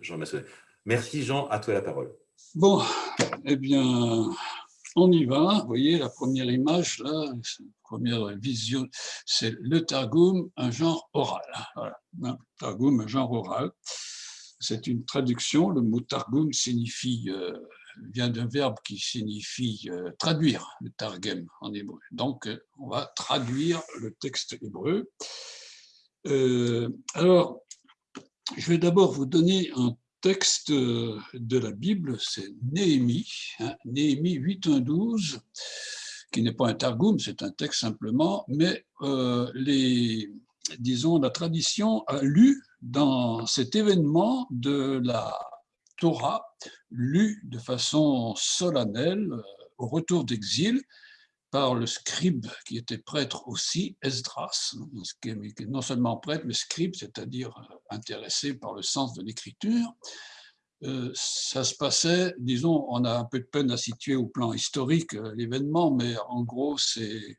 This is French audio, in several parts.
Jean Massonnet. Merci Jean, à toi la parole. Bon, eh bien, on y va. Vous voyez la première image, là, la première vision, c'est le Targum, un genre oral. Voilà. Un targum, un genre oral. C'est une traduction. Le mot Targum signifie, euh, vient d'un verbe qui signifie euh, traduire, le Targum en hébreu. Donc, euh, on va traduire le texte hébreu. alors, je vais d'abord vous donner un texte de la Bible, c'est Néhémie, hein, Néhémie 8.1.12, qui n'est pas un targum, c'est un texte simplement, mais euh, les, disons, la tradition a lu dans cet événement de la Torah, lu de façon solennelle euh, au retour d'exil, par le scribe qui était prêtre aussi, Esdras, qui est non seulement prêtre, mais scribe, c'est-à-dire euh, intéressé par le sens de l'écriture. Euh, ça se passait, disons, on a un peu de peine à situer au plan historique euh, l'événement, mais en gros, c'est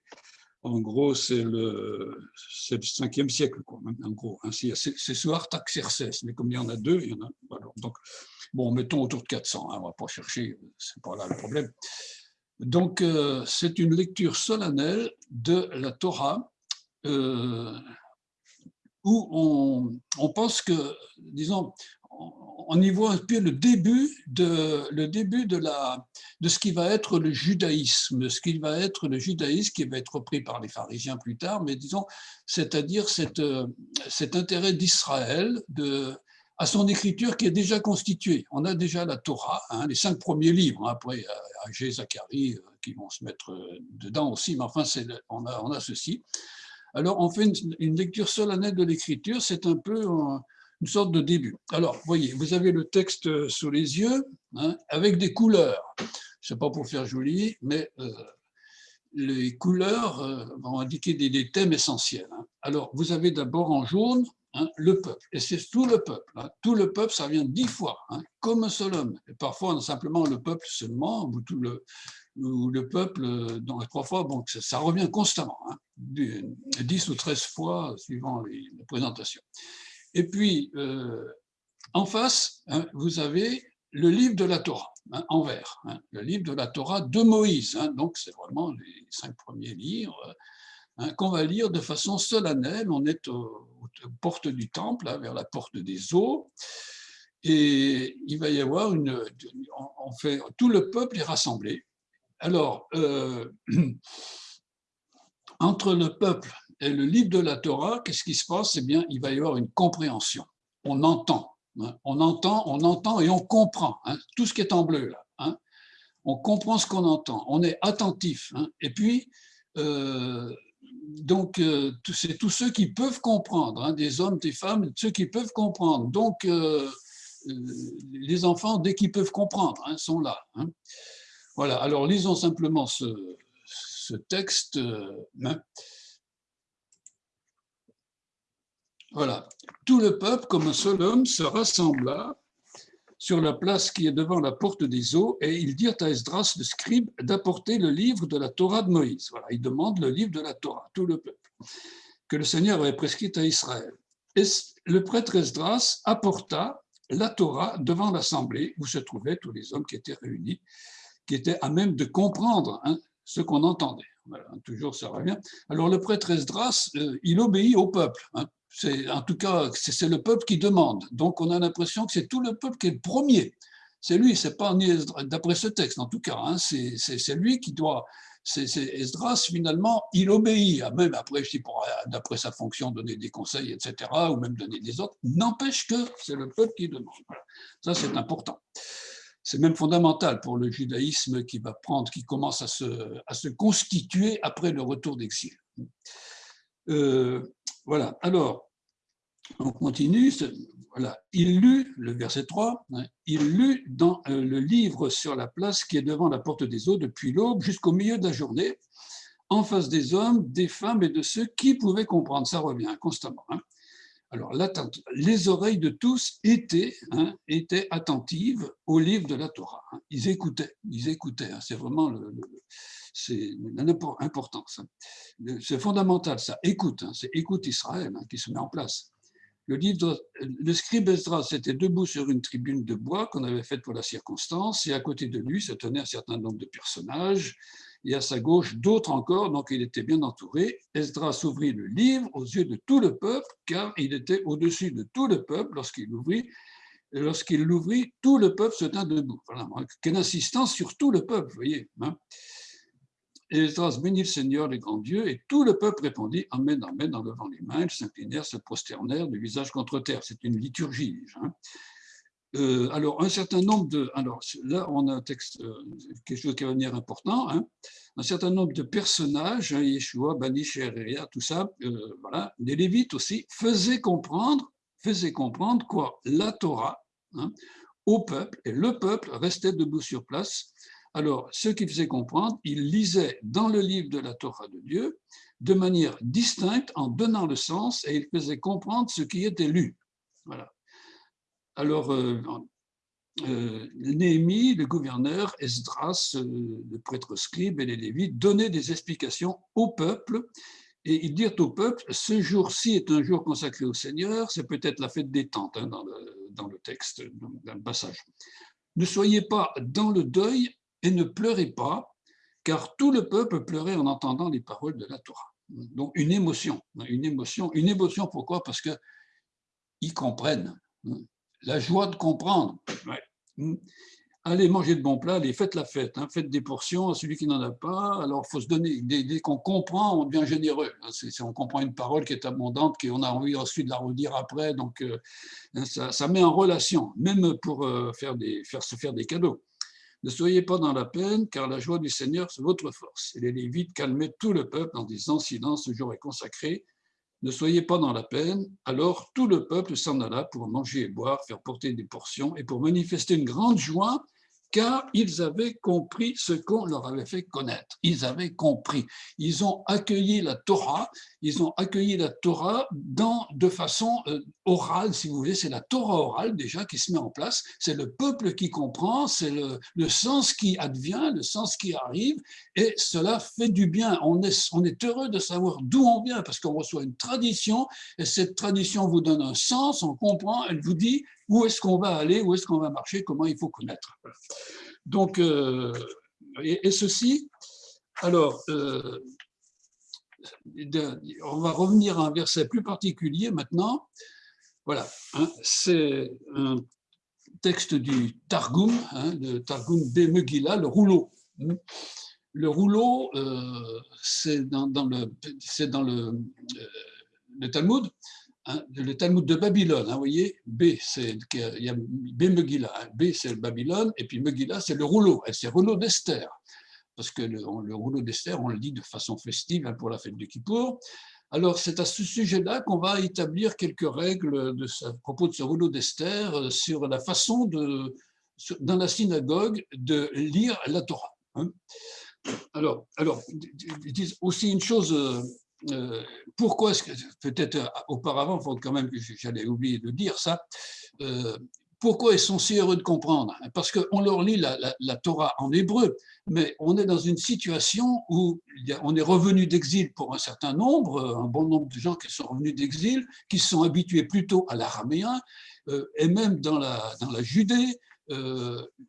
en gros, c'est le, le 5e siècle, quoi, en gros. Hein. C'est sous Artaxerxès, mais comme il y en a deux, il y en a. donc, bon, mettons autour de 400, hein, on ne va pas chercher, c'est pas là le problème. Donc, euh, c'est une lecture solennelle de la Torah euh, où on, pense que, disons, on y voit un peu le début de, le début de, la, de ce qui va être le judaïsme, ce qui va être le judaïsme qui va être repris par les pharisiens plus tard, mais disons, c'est-à-dire cet intérêt d'Israël de, à son écriture qui est déjà constituée. On a déjà la Torah, hein, les cinq premiers livres, hein, après Agé, Zacharie, euh, qui vont se mettre euh, dedans aussi, mais enfin, on a, ceci. Alors, on fait une, lecture solennelle de l'écriture, c'est un peu une sorte de début. Alors, voyez, vous avez le texte euh, sous les yeux, hein, avec des couleurs. Je ne pas pour faire joli, mais les couleurs vont indiquer des, thèmes essentiels. Alors, vous avez d'abord en jaune Hein, le peuple. Et c'est tout le peuple. Hein. Tout le peuple, ça vient dix fois, hein, comme un seul homme. Et parfois, simplement le peuple seulement, ou, tout le, ou le peuple euh, dans les trois fois, ça, revient constamment, dix ou treize fois, suivant les, présentations. Et puis, euh, en face, vous avez le livre de la Torah, en vert, le livre de la Torah de Moïse. donc, c'est vraiment les cinq premiers livres Hein, qu'on va lire de façon solennelle. On est aux, portes du temple, hein, vers la porte des eaux, et il va y avoir une... On fait, tout le peuple est rassemblé. Alors, euh, entre le peuple et le livre de la Torah, qu'est-ce qui se passe? Eh bien, il va y avoir une compréhension. On entend, hein. On entend, on entend et on comprend. tout ce qui est en bleu là. On comprend ce qu'on entend. On est attentif. Et puis, euh, euh, c'est tous ceux qui peuvent comprendre, hein, des hommes, des femmes, ceux qui peuvent comprendre. Donc, euh, les enfants, dès qu'ils peuvent comprendre, hein, sont là. Hein. Voilà, alors lisons simplement ce, texte. Voilà, tout le peuple, comme un seul homme, se rassembla sur la place qui est devant la porte des eaux, et ils dirent à Esdras, le scribe, d'apporter le livre de la Torah de Moïse. Voilà, ils demandent le livre de la Torah, tout le peuple, que le Seigneur avait prescrit à Israël. Et le prêtre Esdras apporta la Torah devant l'assemblée où se trouvaient tous les hommes qui étaient réunis, qui étaient à même de comprendre hein, ce qu'on entendait. Toujours ça revient. Alors le prêtre Esdras, euh, il obéit au peuple. Hein, en tout cas, c'est le peuple qui demande. Donc, on a l'impression que c'est tout le peuple qui est le premier. C'est lui, c'est pas d'après ce texte, en tout cas, hein, c'est lui qui doit. C'est Esdras, finalement, il obéit, même après, je dis, d'après sa fonction, donner des conseils, etc., ou même donner des autres, n'empêche que c'est le peuple qui demande. Ça, c'est important. C'est même fondamental pour le judaïsme qui va prendre, qui commence à se, à se constituer après le retour d'exil. Euh, voilà, alors, on continue. Voilà. Il lut, le verset 3, hein, il lut dans euh, le livre sur la place qui est devant la porte des eaux depuis l'aube jusqu'au milieu de la journée, en face des hommes, des femmes et de ceux qui pouvaient comprendre. Ça revient constamment. Hein. Alors, les oreilles de tous étaient, hein, étaient attentives au livre de la Torah. Ils écoutaient, ils écoutaient. C'est vraiment le c'est important. C'est fondamental, ça. Écoute, hein, c'est écoute Israël hein, qui se met en place. le, livre, le scribe Esdras était debout sur une tribune de bois qu'on avait faite pour la circonstance, et à côté de lui se tenait un certain nombre de personnages, et à sa gauche d'autres encore, donc il était bien entouré. Esdras ouvrit le livre aux yeux de tout le peuple, car il était au-dessus de tout le peuple lorsqu'il l'ouvrit. Lorsqu'il l'ouvrit, tout le peuple se tint debout. Quelle insistance sur tout le peuple, vous voyez. Hein. Esdras bénit le Seigneur, les grands dieux, et tout le peuple répondit Amen, Amen, en levant les mains, ils s'inclinèrent, se prosternèrent, de visage contre terre. C'est une liturgie. Hein. Euh, alors, un certain nombre de. Alors, là, on a un texte, euh, quelque chose qui va venir important. Hein. un certain nombre de personnages, hein, Yeshua, Bani, Sheria, tout ça, euh, voilà, les Lévites aussi, faisaient comprendre, faisaient comprendre quoi? La Torah au peuple, et le peuple restait debout sur place alors, ce qu'il faisait comprendre, il lisait dans le livre de la Torah de Dieu de manière distincte en donnant le sens et il faisait comprendre ce qui était lu. Voilà. Alors, euh, euh, Néhémie, le gouverneur, Esdras, euh, le prêtre scribe et les Lévites donnaient des explications au peuple et ils dirent au peuple, ce jour-ci est un jour consacré au Seigneur, c'est peut-être la fête des tentes hein, dans, le, texte, dans le passage. Ne soyez pas dans le deuil et ne pleurez pas, car tout le peuple pleurait en entendant les paroles de la Torah. Donc une émotion, une émotion, une émotion pourquoi? Parce que ils comprennent, la joie de comprendre. Allez manger de bons plats, allez faites la fête, hein. faites des portions à celui qui n'en a pas. Alors il faut se donner, dès, qu'on comprend, on devient généreux. Hein. On comprend une parole qui est abondante, qu'on a envie ensuite de la redire après, donc euh, hein, ça, met en relation, même pour euh, faire, des, faire se faire des cadeaux. Ne soyez pas dans la peine, car la joie du Seigneur, c'est votre force. Et les Lévites calmaient tout le peuple en disant Silence, ce jour est consacré. Ne soyez pas dans la peine. Alors tout le peuple s'en alla pour manger et boire, faire porter des portions et pour manifester une grande joie car ils avaient compris ce qu'on leur avait fait connaître. Ils avaient compris. Ils ont accueilli la Torah, ils ont accueilli la Torah dans, de façon euh, orale, si vous voulez. C'est la Torah orale déjà qui se met en place. C'est le peuple qui comprend, c'est le, sens qui advient, le sens qui arrive, et cela fait du bien. On est, on est heureux de savoir d'où on vient parce qu'on reçoit une tradition, et cette tradition vous donne un sens, on comprend, elle vous dit où est-ce qu'on va aller, où est-ce qu'on va marcher, comment il faut connaître. Donc, euh, et, ceci, alors, euh, on va revenir à un verset plus particulier maintenant. Voilà, hein, c'est un texte du Targum, hein, le Targum de Megillah, le rouleau. Le rouleau, euh, c'est dans, dans le Talmud, Hein, le Talmud de Babylone, hein, vous voyez, B, c'est B Megillah, hein, B c'est Babylone, et puis Megillah c'est le rouleau, c'est le rouleau d'Esther, parce que le, rouleau d'Esther, on le dit de façon festive pour la fête de Kippour. Alors c'est à ce sujet-là qu'on va établir quelques règles de, à propos de ce rouleau d'Esther euh, sur la façon de, dans la synagogue de lire la Torah. Alors, alors, aussi une chose euh, pourquoi peut-être euh, auparavant, il faut quand même que j'allais oublier de dire ça, euh, pourquoi ils sont si heureux de comprendre Parce qu'on leur lit la, Torah en hébreu, mais on est dans une situation où on est revenu d'exil pour un certain nombre, un bon nombre de gens qui sont revenus d'exil, qui sont habitués plutôt à l'araméen, et même dans la, Judée,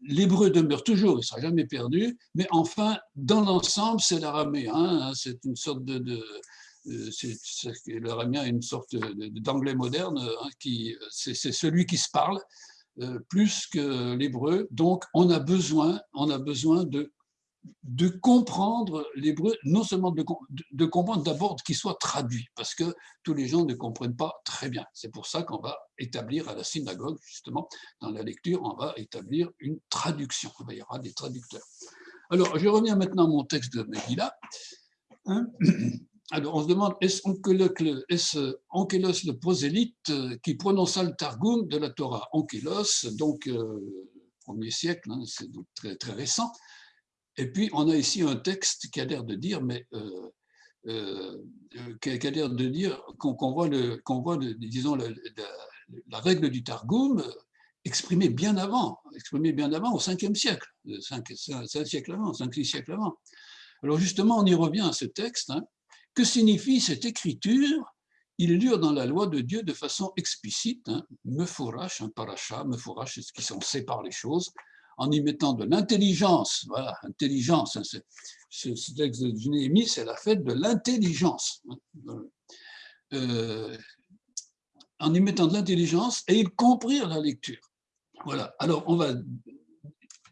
l'hébreu demeure toujours, il ne sera jamais perdu, mais enfin, dans l'ensemble, c'est l'araméen, hein, c'est une sorte de euh, L'aramien est une sorte d'anglais moderne, hein, qui c'est celui qui se parle euh, plus que l'hébreu. Donc, on a besoin, on a besoin de, comprendre l'hébreu, non seulement de, de comprendre d'abord qu'il soit traduit, parce que tous les gens ne comprennent pas très bien. C'est pour ça qu'on va établir à la synagogue, justement, dans la lecture, on va établir une traduction. Il y aura des traducteurs. Alors, je reviens maintenant à mon texte de Megillah. Hein alors, on se demande, est-ce Ankelos le prosélyte euh, qui prononça le Targum de la Torah? Ankelos, donc euh, premier siècle, hein, c'est donc très, très récent. Et puis, on a ici un texte qui a l'air de dire, mais euh, euh qui a l'air de dire qu'on voit, le, voit disons, la règle du Targum exprimée bien avant, exprimée bien avant, au 5e siècle, 5, 5 siècles avant, 5-6 siècles avant. Alors justement, on y revient à ce texte, hein, que signifie cette écriture? Ils lurent dans la loi de Dieu de façon explicite, hein, mefourash, un paracha, mefourash, c'est ce qui sont sépare les choses, en y mettant de l'intelligence. Voilà, intelligence. Hein, ce, texte de Néhémie, c'est la fête de l'intelligence. Hein, euh, en y mettant de l'intelligence, et ils comprirent la lecture. Voilà. Alors, on va,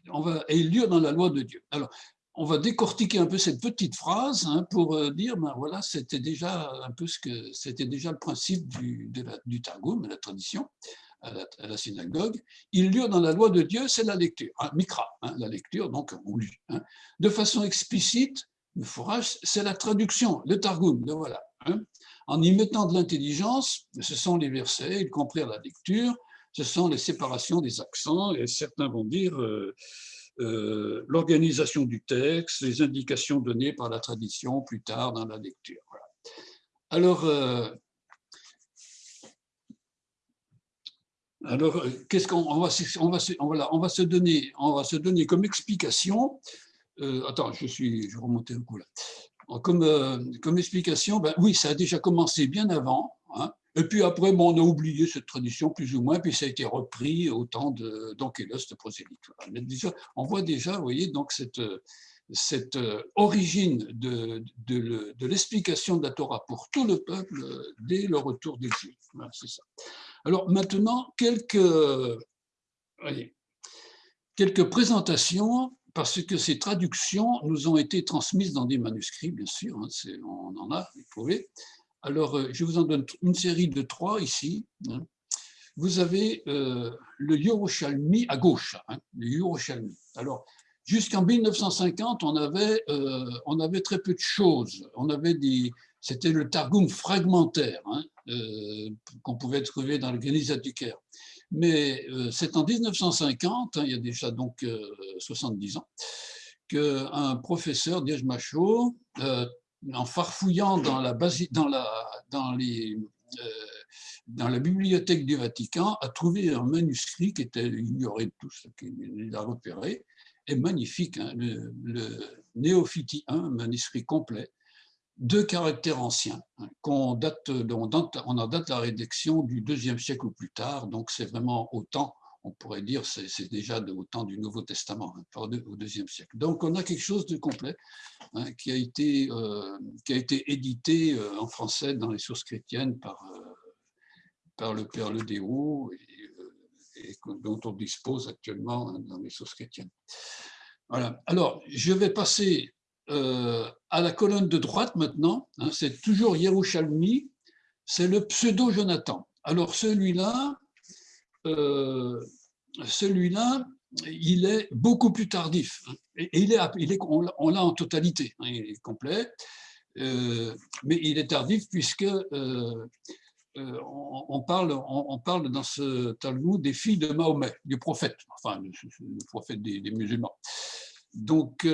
on va, et ils lurent dans la loi de Dieu. Alors, on va décortiquer un peu cette petite phrase hein, pour euh, dire, ben voilà, c'était déjà un peu ce que c'était déjà le principe du, de la, du Targum, la tradition à la, synagogue. Ils lurent dans la loi de Dieu, c'est la lecture, hein, mikra, hein, la lecture, donc on lit. De façon explicite, le fourrage, c'est la traduction, le Targum, le voilà. En y mettant de l'intelligence, ce sont les versets, ils comprirent la lecture, ce sont les séparations des accents, et certains vont dire euh, euh, l'organisation du texte, les indications données par la tradition plus tard dans la lecture. Alors, euh, alors qu'est-ce qu'on va, on va, on va se donner On va se donner comme explication. attends, je suis, je remonter un coup là. Comme, comme explication, ben, oui, ça a déjà commencé bien avant. Hein, et puis après, on a oublié cette tradition plus ou moins, puis ça a été repris au temps d'Ankélos de prosélyte. on voit déjà, vous voyez, donc cette, cette euh, origine de, de, l'explication de la Torah pour tout le peuple dès le retour d'exil. c'est ça. Alors maintenant, quelques, quelques présentations, parce que ces traductions nous ont été transmises dans des manuscrits, bien sûr, hein, on en a, vous pouvez. Alors, euh, je vous en donne une série de trois ici. Hein. Vous avez euh, le Yerushalmi à gauche, hein, le Yerushalmi. Alors, jusqu'en 1950, on avait, euh, on avait très peu de choses. On avait des, c'était le Targum fragmentaire hein, qu'on pouvait trouver dans le Geniza du Caire. Mais c'est en 1950, il y a déjà donc 70 ans, qu'un professeur, Diej Macho, en farfouillant euh, dans la bibliothèque du Vatican, a trouvé un manuscrit qui était ignoré de tous, qu'il a repéré, et magnifique, hein, le, le Néophiti 1, un manuscrit complet, de caractères anciens, hein, qu'on date, on en date la rédaction du deuxième siècle ou plus tard, donc c'est vraiment autant on pourrait dire c'est déjà au temps du Nouveau Testament, hein, au deuxième siècle. Donc on a quelque chose de complet hein, qui, a été, euh, qui a été édité euh, en français dans les sources chrétiennes par, euh, par le Père Le et, dont on dispose actuellement hein, dans les sources chrétiennes. Voilà. Alors, je vais passer à la colonne de droite maintenant. c'est toujours Yerushalmi, c'est le pseudo-Jonathan. Alors celui-là, euh, celui-là, il est beaucoup plus tardif. Et il est, on l'a en totalité, hein, il est complet, euh, mais il est tardif puisque euh, on, parle, on, parle dans ce Talmud des filles de Mahomet, du prophète, enfin le, prophète des, musulmans. Donc,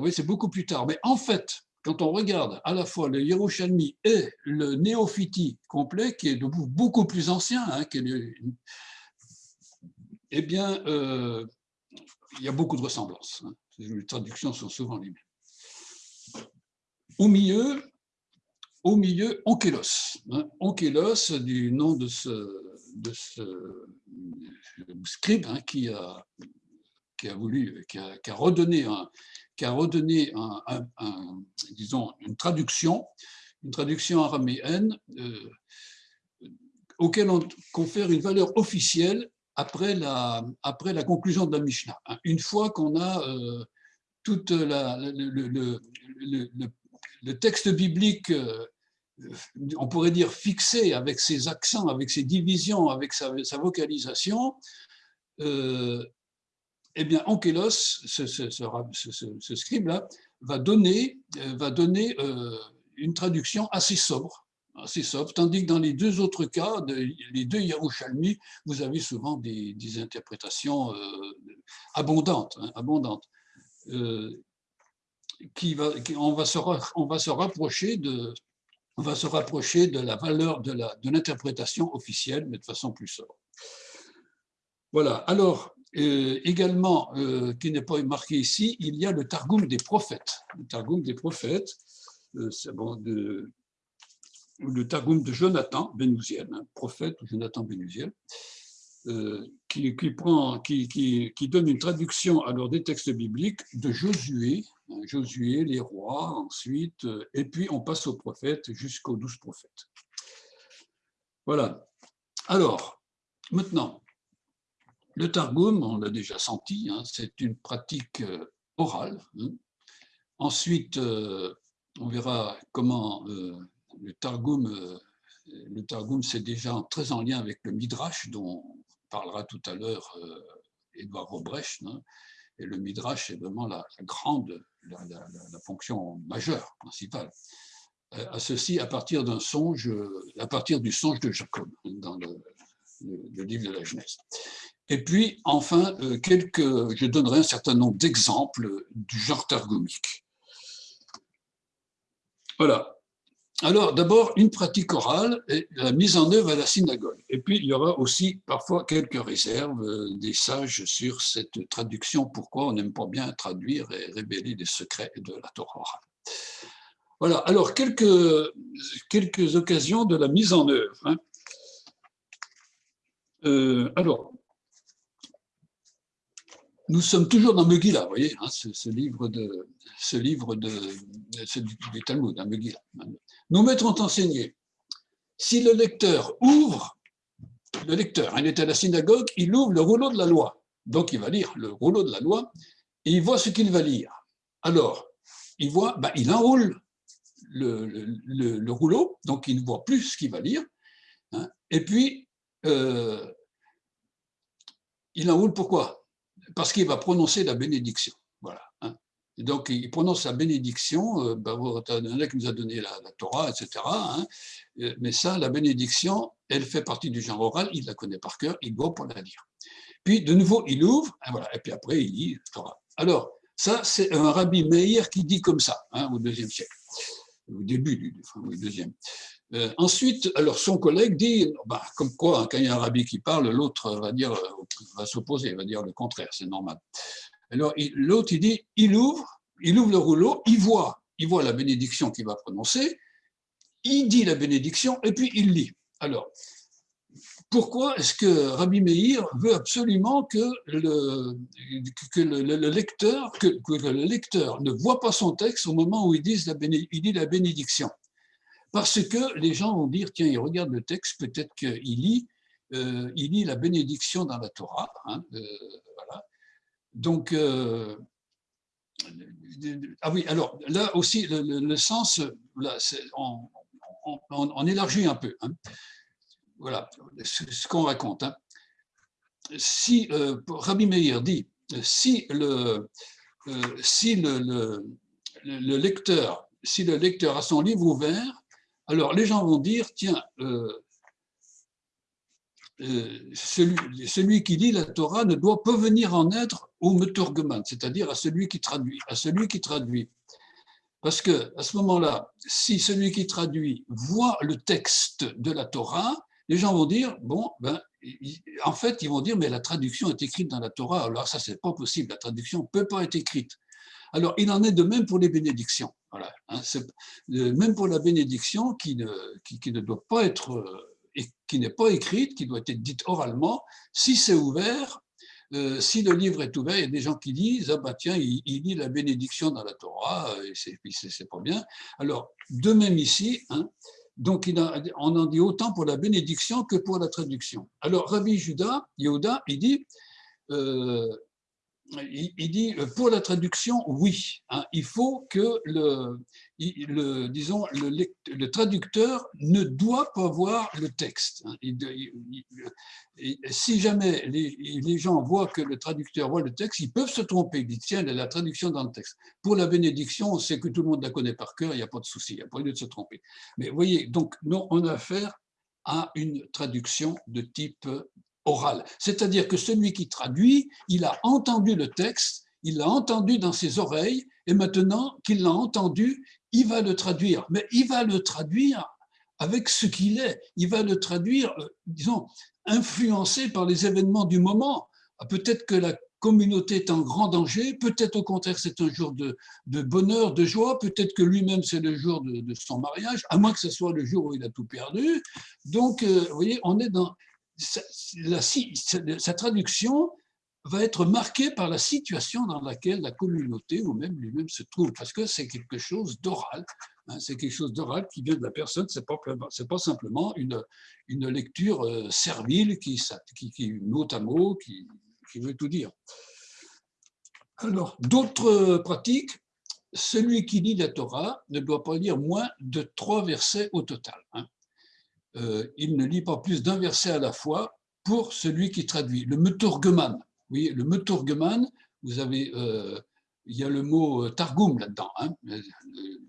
oui, c'est beaucoup plus tard. Mais en fait, quand on regarde à la fois le Yerushalmi et le Néophiti complet, qui est beaucoup plus ancien, hein, qui est eh bien, euh, il y a beaucoup de ressemblances. Hein. Les traductions sont souvent les mêmes. Au milieu, au milieu, Onkelos. Hein. Onkelos, du nom de ce, de ce scribe hein, qui, a, qui a voulu, qui a, qui a redonné, un, qui a redonné un, disons, une traduction, une traduction araméenne euh, auquel on confère une valeur officielle après la, après la conclusion de la Mishnah. Hein. Une fois qu'on a euh, tout le, le, texte biblique, euh, on pourrait dire fixé avec ses accents, avec ses divisions, avec sa, vocalisation, euh, eh bien, Ankelos, ce, ce, ce, scribe-là, va donner, va donner une traduction assez sobre assez sobre, tandis que dans les deux autres cas, les deux Yerushalmi, vous avez souvent des, interprétations euh, abondantes, abondantes euh, on, va se, rapprocher de la valeur de l'interprétation officielle, mais de façon plus sobre. Voilà, alors, euh, également, qui n'est pas marqué ici, il y a le Targum des prophètes. Le Targum des prophètes, c'est bon, de, le Targum de Jonathan Benouziel, un prophète Jonathan Benouziel, euh, qui, prend, qui, qui, donne une traduction alors des textes bibliques de Josué, hein, Josué, les rois, ensuite, euh, et puis on passe aux prophètes jusqu'aux douze prophètes. Voilà. Alors, maintenant, le Targum, on l'a déjà senti, hein, c'est une pratique euh, orale. Hein. Ensuite, on verra comment le Targum, le Targum c'est déjà très en lien avec le Midrash dont parlera tout à l'heure euh, Edouard Robrecht. Hein. et le Midrash est vraiment la, grande, la, fonction majeure, principale. Euh, à ceci à partir d'un songe, à partir du songe de Jacob, hein, dans le, livre de la Genèse. Et puis, enfin, euh, quelques, je donnerai un certain nombre d'exemples du genre targumique. Voilà, alors, d'abord, une pratique orale et la mise en œuvre à la synagogue. Et puis, il y aura aussi parfois quelques réserves euh, des sages sur cette traduction, pourquoi on n'aime pas bien traduire et révéler des secrets de la Torah orale. Voilà, alors quelques, quelques occasions de la mise en œuvre. Hein. Euh, alors, nous sommes toujours dans Megillah, vous voyez, hein, ce, livre de, ce livre de, du Talmud, hein, Megillah. Nous mettrons enseigné, si le lecteur ouvre, le lecteur, il est à la synagogue, il ouvre le rouleau de la loi. Donc il va lire le rouleau de la loi et il voit ce qu'il va lire. Alors, il voit, ben, il enroule le, le, rouleau, donc il ne voit plus ce qu'il va lire. Hein. et puis, euh, il enroule pourquoi? Parce qu'il va prononcer la bénédiction. Voilà. Hein. donc, il prononce la bénédiction, euh, ben, qui nous a donné la, Torah, etc. Hein. Euh, mais ça, la bénédiction, elle fait partie du genre oral, il la connaît par cœur, il doit pour la lire. Puis, de nouveau, il ouvre, et, voilà, et puis après, il lit la Torah. Alors, ça, c'est un rabbi Meir qui dit comme ça, hein, au deuxième siècle, au début du deuxième. Euh, ensuite, alors son collègue dit, bah, comme quoi, hein, quand il y a un rabbi qui parle, l'autre va dire, euh, va s'opposer, va dire le contraire, c'est normal. Alors l'autre, il dit, il ouvre, il ouvre le rouleau, il voit, il voit la bénédiction qu'il va prononcer, il dit la bénédiction et puis il lit. Alors, pourquoi est-ce que Rabbi Meir veut absolument que le, que le, lecteur, que, le lecteur ne voit pas son texte au moment où il dit la, bénédiction? Parce que les gens vont dire, tiens, il regarde le texte, peut-être qu'il lit, euh, il lit la bénédiction dans la Torah. Hein, euh, voilà. Donc, euh, ah oui, alors là aussi, le, sens, on, élargit un peu. Hein. Voilà ce, qu'on raconte. Hein. Si Rabbi Meir dit, si le, si le, le, lecteur, a son livre ouvert, alors, les gens vont dire, tiens, euh, euh, celui, qui lit la Torah ne doit pas venir en être au meturgeman, c'est-à-dire à celui qui traduit, à celui qui traduit. Parce que à ce moment-là, si celui qui traduit voit le texte de la Torah, les gens vont dire, bon, ben, en fait, ils vont dire, mais la traduction est écrite dans la Torah, alors ça, c'est pas possible, la traduction ne peut pas être écrite. Alors, il en est de même pour les bénédictions. Voilà, hein, même pour la bénédiction qui ne, qui, ne doit pas être, euh, qui n'est pas écrite, qui doit être dite oralement, si c'est ouvert, euh, si le livre est ouvert, il y a des gens qui disent ah bah tiens, il, lit la bénédiction dans la Torah, et c'est pas bien. Alors, de même ici, hein, donc on en dit autant pour la bénédiction que pour la traduction. Alors, Rabbi Judas, Yehuda, il dit il, dit euh, pour la traduction, oui, hein, il faut que le, disons, le, traducteur ne doit pas voir le texte. Hein. si jamais les, gens voient que le traducteur voit le texte, ils peuvent se tromper. Ils disent, tiens, la traduction dans le texte. Pour la bénédiction, on sait que tout le monde la connaît par cœur, il n'y a pas de souci, il n'y a pas lieu de se tromper. Mais vous voyez, donc, nous, on a affaire à une traduction de type oral. C'est-à-dire que celui qui traduit, il a entendu le texte, il l'a entendu dans ses oreilles, et maintenant qu'il l'a entendu, il va le traduire. Mais il va le traduire avec ce qu'il est. Il va le traduire, euh, disons, influencé par les événements du moment. Peut-être que la communauté est en grand danger, peut-être au contraire c'est un jour de, bonheur, de joie, peut-être que lui-même c'est le jour de, son mariage, à moins que ce soit le jour où il a tout perdu. Donc, euh, vous voyez, on est dans... Sa traduction va être marquée par la situation dans laquelle la communauté ou même lui-même se trouve, parce que c'est quelque chose d'oral, hein, c'est quelque chose d'oral qui vient de la personne, c'est pas, pas simplement une, une lecture euh, servile qui, qui, mot à mot, qui, veut tout dire. Alors, d'autres pratiques, celui qui lit la Torah ne doit pas lire moins de trois versets au total. Hein. Euh, il ne lit pas plus d'un verset à la fois pour celui qui traduit. Le meturgeman, oui, le meturgeman, vous avez, euh, il y a le mot targum là-dedans. Hein.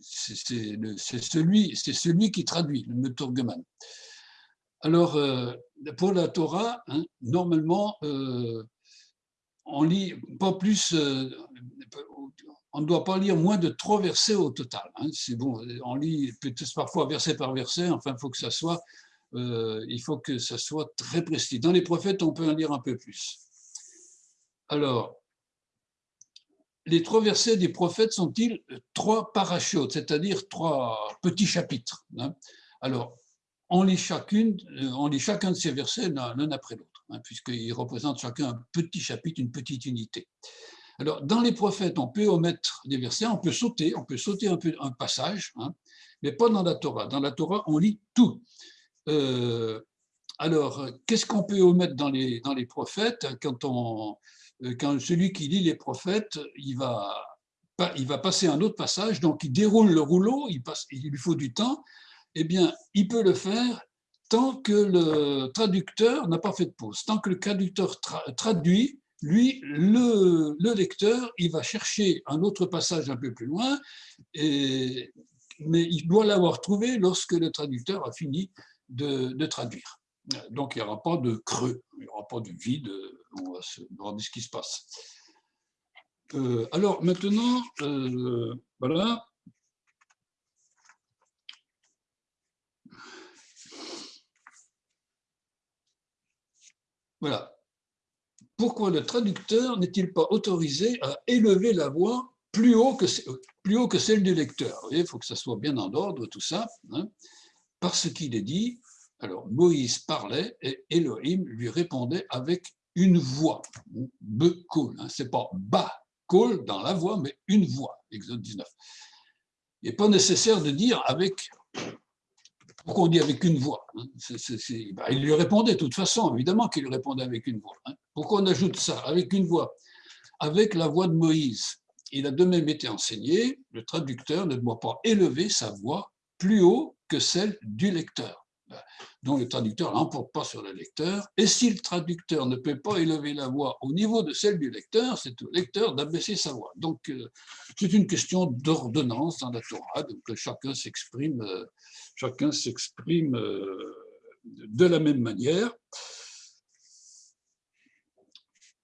C'est celui, qui traduit, le meturgeman. Alors, euh, pour la Torah, hein, normalement, on lit pas plus, euh, on ne doit pas lire moins de trois versets au total. Hein. C'est bon, on lit peut-être parfois verset par verset, enfin, il faut que ça soit, euh, il faut que ça soit très précis. Dans les prophètes, on peut en lire un peu plus. Alors, les trois versets des prophètes sont-ils trois parachutes, c'est-à-dire trois petits chapitres hein? Alors, on lit, chacune, euh, on lit chacun de ces versets l'un après l'autre. Hein, puisqu'ils représentent chacun un petit chapitre, une petite unité. Alors, dans les prophètes, on peut omettre des versets, on peut sauter, on peut sauter un, peu, un passage, hein, mais pas dans la Torah. Dans la Torah, on lit tout. Euh, alors, qu'est-ce qu'on peut omettre dans les, dans les prophètes? Quand, on, euh, quand celui qui lit les prophètes, il va, il va passer un autre passage, donc il déroule le rouleau, il, passe, il lui faut du temps, eh bien, il peut le faire tant que le traducteur n'a pas fait de pause, tant que le traducteur traduit, lui, le, lecteur, il va chercher un autre passage un peu plus loin, mais il doit l'avoir trouvé lorsque le traducteur a fini de, traduire. Donc, il n'y aura pas de creux, il n'y aura pas de vide, on va se demander ce qui se passe. Euh, alors, maintenant, euh, voilà, Voilà. Pourquoi le traducteur n'est-il pas autorisé à élever la voix plus haut que, celle du lecteur? Il faut que ça soit bien en ordre, tout ça. Hein. parce qu'il est dit, alors Moïse parlait et Elohim lui répondait avec une voix, be-kol. Hein. Ce n'est pas ba-kol dans la voix, mais une voix, Exode 19. Il n'est pas nécessaire de dire avec pourquoi on dit avec une voix hein bah, Il lui répondait de toute façon, évidemment qu'il lui répondait avec une voix. Hein. Pourquoi on ajoute ça Avec une voix. Avec la voix de Moïse. Il a de même été enseigné, le traducteur ne doit pas élever sa voix plus haut que celle du lecteur dont le traducteur n'emporte pas sur le lecteur. Et si le traducteur ne peut pas élever la voix au niveau de celle du lecteur, c'est au lecteur d'abaisser sa voix. Donc, euh, c'est une question d'ordonnance dans la Torah, donc chacun s'exprime euh, chacun s'exprime de la même manière.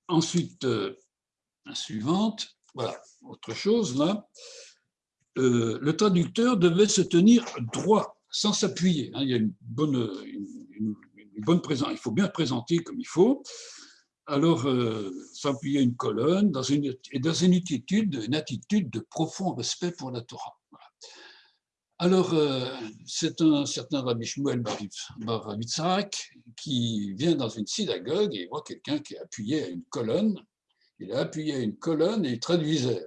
Ensuite, la suivante, voilà, autre chose là. le traducteur devait se tenir droit sans s'appuyer. Hein. il y a une bonne, présence, il faut bien présenter comme il faut. Alors, euh, s'appuyer une colonne dans et dans une attitude de profond respect pour la Torah. Alors, euh, c'est un certain Rabbi Shmuel Baravitzak qui vient dans une synagogue et il voit quelqu'un qui est appuyé à une colonne. Il a appuyé à une colonne et il traduisait.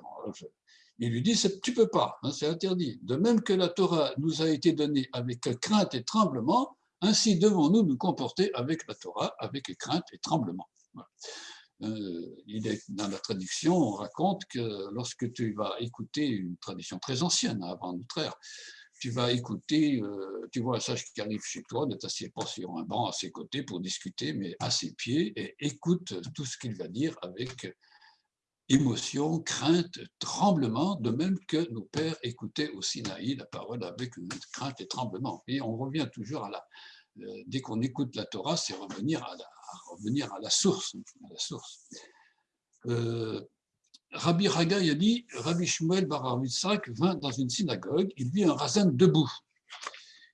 Il lui dit, tu peux pas, hein, c'est interdit. De même que la Torah nous a été donnée avec crainte et tremblement, ainsi devons-nous nous comporter avec la Torah, avec crainte et tremblement. Euh, il est, dans la traduction, on raconte que lorsque tu vas écouter une tradition très ancienne, hein, avant notre ère, tu vas écouter, euh, tu vois un sage qui arrive chez toi, ne t'assieds pas sur un banc à ses côtés pour discuter, mais à ses pieds, et écoute tout ce qu'il va dire avec émotion, crainte, tremblement, de même que nos pères écoutaient au Sinaï la parole avec une crainte et tremblement. Et on revient toujours à la... Euh, dès qu'on écoute la Torah, c'est revenir à la, revenir à la source. À la source. Euh, Rabbi Ragai a dit, Rabbi Shmuel Baravitzak vint dans une synagogue, il vit un rasin debout,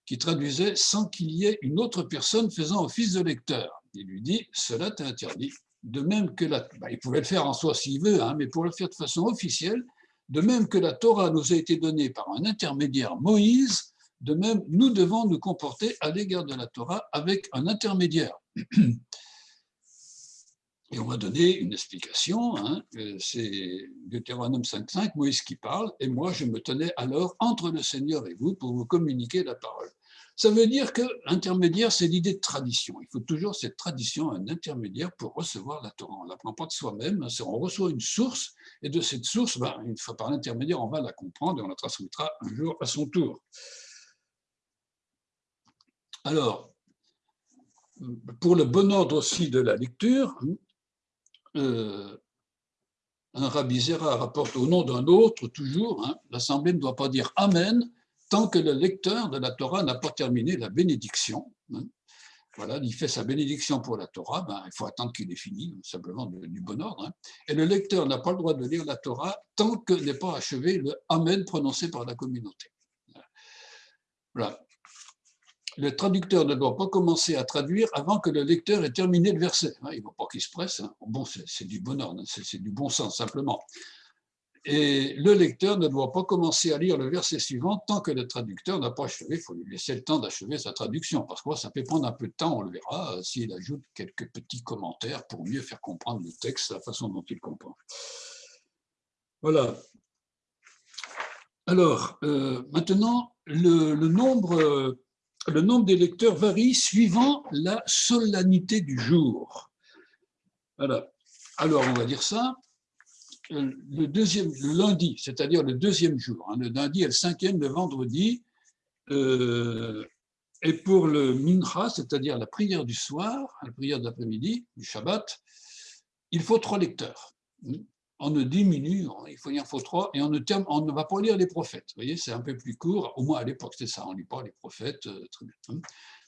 qui traduisait sans qu'il y ait une autre personne faisant office de lecteur. Il lui dit, cela t'est interdit de même que la, bah, il pouvait le faire en soi s'il veut, hein, mais pour le faire de façon officielle, de même que la Torah nous a été donnée par un intermédiaire Moïse, de même nous devons nous comporter à l'égard de la Torah avec un intermédiaire. Et on m'a donné une explication, hein, c'est Deutéronome 5.5, Moïse qui parle, et moi je me tenais alors entre le Seigneur et vous pour vous communiquer la parole. Ça veut dire que l'intermédiaire, c'est l'idée de tradition. Il faut toujours cette tradition, un intermédiaire pour recevoir la Torah. On ne l'apprend pas de soi-même, hein, on reçoit une source, et de cette source, ben, une fois par l'intermédiaire, on va la comprendre et on la transmettra un jour à son tour. Alors, pour le bon ordre aussi de la lecture, euh, un rabbi Zera rapporte au nom d'un autre, toujours, hein, l'Assemblée ne doit pas dire Amen tant que le lecteur de la Torah n'a pas terminé la bénédiction. Hein. Voilà, il fait sa bénédiction pour la Torah, ben, il faut attendre qu'il ait fini, simplement du bon ordre. Hein. Et le lecteur n'a pas le droit de lire la Torah tant que n'est pas achevé le Amen prononcé par la communauté. Voilà le traducteur ne doit pas commencer à traduire avant que le lecteur ait terminé le verset. Hein, il ne faut pas qu'il se presse. Hein. Bon, c'est du bon ordre, c'est du bon sens simplement. Et le lecteur ne doit pas commencer à lire le verset suivant tant que le traducteur n'a pas achevé. Il faut lui laisser le temps d'achever sa traduction, parce que ça peut prendre un peu de temps, on le verra, euh, s'il ajoute quelques petits commentaires pour mieux faire comprendre le texte, la façon dont il comprend. Voilà. Alors, euh, maintenant, le, le nombre le nombre des lecteurs varie suivant la solennité du jour. Alors, on va dire ça. Le, deuxième, lundi, c'est-à-dire le deuxième jour, hein, le lundi et le cinquième, le vendredi, euh, et pour le mincha, c'est-à-dire la prière du soir, la prière d'après-midi, du Shabbat, il faut trois lecteurs on ne diminue, il faut, trois, et on ne, on ne va pas lire les prophètes. Vous voyez, c'est un peu plus court, au moins à l'époque c'était ça, on ne lit pas les prophètes, euh, très bien. Hein.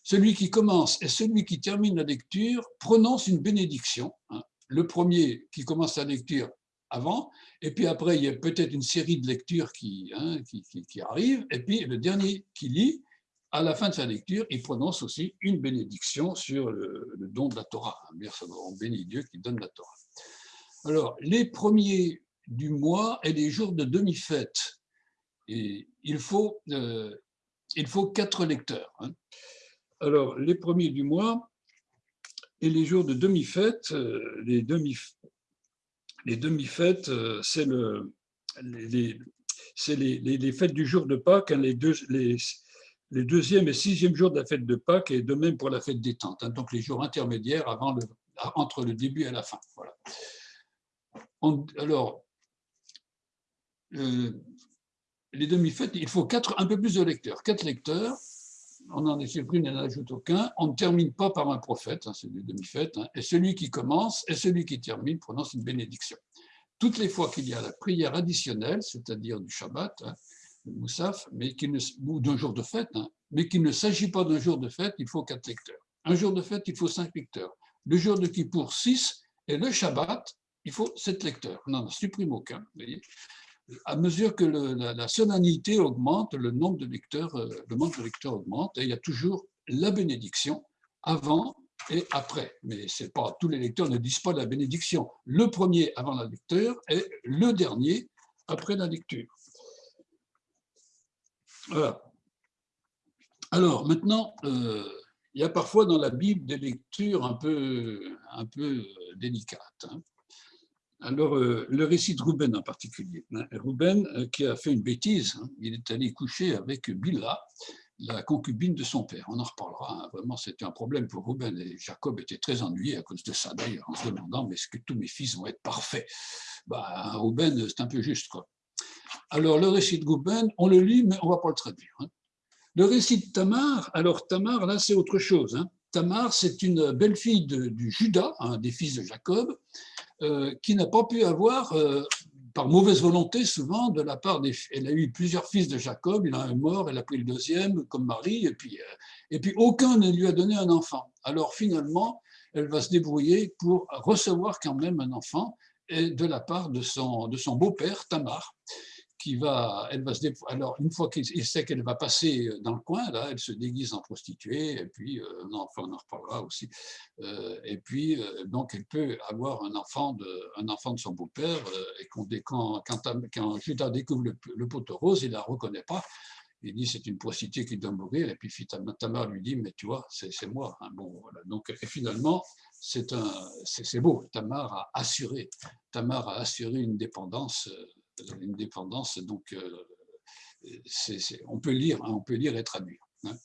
Celui qui commence et celui qui termine la lecture prononce une bénédiction. Hein. Le premier qui commence la lecture avant, et puis après il y a peut-être une série de lectures qui, hein, qui, arrivent, et puis le dernier qui lit, à la fin de sa lecture, il prononce aussi une bénédiction sur le, don de la Torah. On bénit Dieu qui donne la Torah. Alors, les premiers du mois et les jours de demi-fête, il faut, euh, il faut quatre lecteurs. Hein. Alors, les premiers du mois et les jours de demi-fête, euh, les demi-fêtes, demi c'est le, les, fêtes du jour de Pâques, hein, les, deux, les, les deuxième et sixième jours de la fête de Pâques, et de même pour la fête des tentes, hein, donc les jours intermédiaires entre le début et la fin. Voilà alors, euh, les demi-fêtes, il faut quatre, un peu plus de lecteurs. Quatre lecteurs, on en une et n'en ajoute aucun. On ne termine pas par un prophète, hein, c'est des demi-fêtes, hein, et celui qui commence et celui qui termine prononce une bénédiction. Toutes les fois qu'il y a la prière additionnelle, c'est-à-dire du Shabbat, hein, le Moussaf, mais ne, ou d'un jour de fête, mais qu'il ne s'agit pas d'un jour de fête, il faut quatre lecteurs. Un jour de fête, il faut cinq lecteurs. Le jour de Kippour, six, et le Shabbat, il faut sept lecteurs. Non, non, supprime aucun. À mesure que la, solennité augmente, le nombre de lecteurs, euh, le nombre de lecteurs augmente, et il y a toujours la bénédiction avant et après. Mais c'est pas tous les lecteurs ne disent pas la bénédiction. Le premier avant la lecture et le dernier après la lecture. Voilà. Alors maintenant, euh, il y a parfois dans la Bible des lectures un peu, un peu délicates. Hein. Alors, euh, le récit de Rouben en particulier. Hein. Rouben, euh, qui a fait une bêtise, hein. il est allé coucher avec Bila, la concubine de son père. On en reparlera. Hein. Vraiment, c'était un problème pour Rouben. Et Jacob était très ennuyé à cause de ça, d'ailleurs, en se demandant mais est-ce que tous mes fils vont être parfaits? Bah, Rouben, c'est un peu juste. Alors, le récit de Rouben, on le lit, mais on ne va pas le traduire. Le récit de Tamar, alors Tamar, là, c'est autre chose. Tamar, c'est une belle-fille du Judas, un des fils de Jacob, qui n'a pas pu avoir, euh, par mauvaise volonté souvent, de la part des... Elle a eu plusieurs fils de Jacob, il a un mort, elle a pris le deuxième comme mari, et puis, euh, et puis aucun ne lui a donné un enfant. Alors finalement, elle va se débrouiller pour recevoir quand même un enfant de la part de son, de son beau-père, Tamar, qui va, elle va se alors une fois qu'il sait qu'elle va passer dans le coin, là, elle se déguise en prostituée, et puis, euh, non, enfin, on en reparlera aussi, euh, et puis, euh, donc, elle peut avoir un enfant de, un enfant de son beau-père, et quand, quand, quand, découvre le, le poteau rose, il ne la reconnaît pas, il dit c'est une prostituée qui doit mourir, et puis Tamar lui dit mais tu vois, c'est moi. Hein. Bon. Donc, et finalement, c'est beau, Tamar a assuré, Tamar a assuré une dépendance une dépendance, donc euh, on peut lire, hein, on peut lire et traduire. Hein.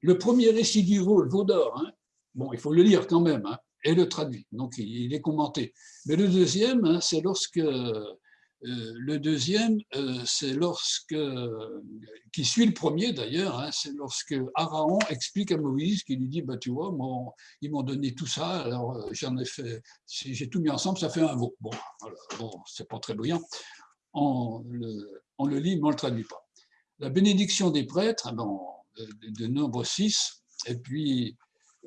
Le premier récit du veau, le veau d'or, hein, bon, il faut le lire quand même, et le traduit, donc il est commenté. Mais le deuxième, c'est lorsque euh, le deuxième, euh, c'est lorsque, qui suit le premier d'ailleurs, c'est lorsque Aaron explique à Moïse, qui lui dit, bah, tu vois, ils m'ont donné tout ça, alors j'en ai fait, j'ai tout mis ensemble, ça fait un veau. Bon, bon c'est pas très brillant on le, lit, mais on ne le traduit pas. La bénédiction des prêtres, de, nombre 6, et puis,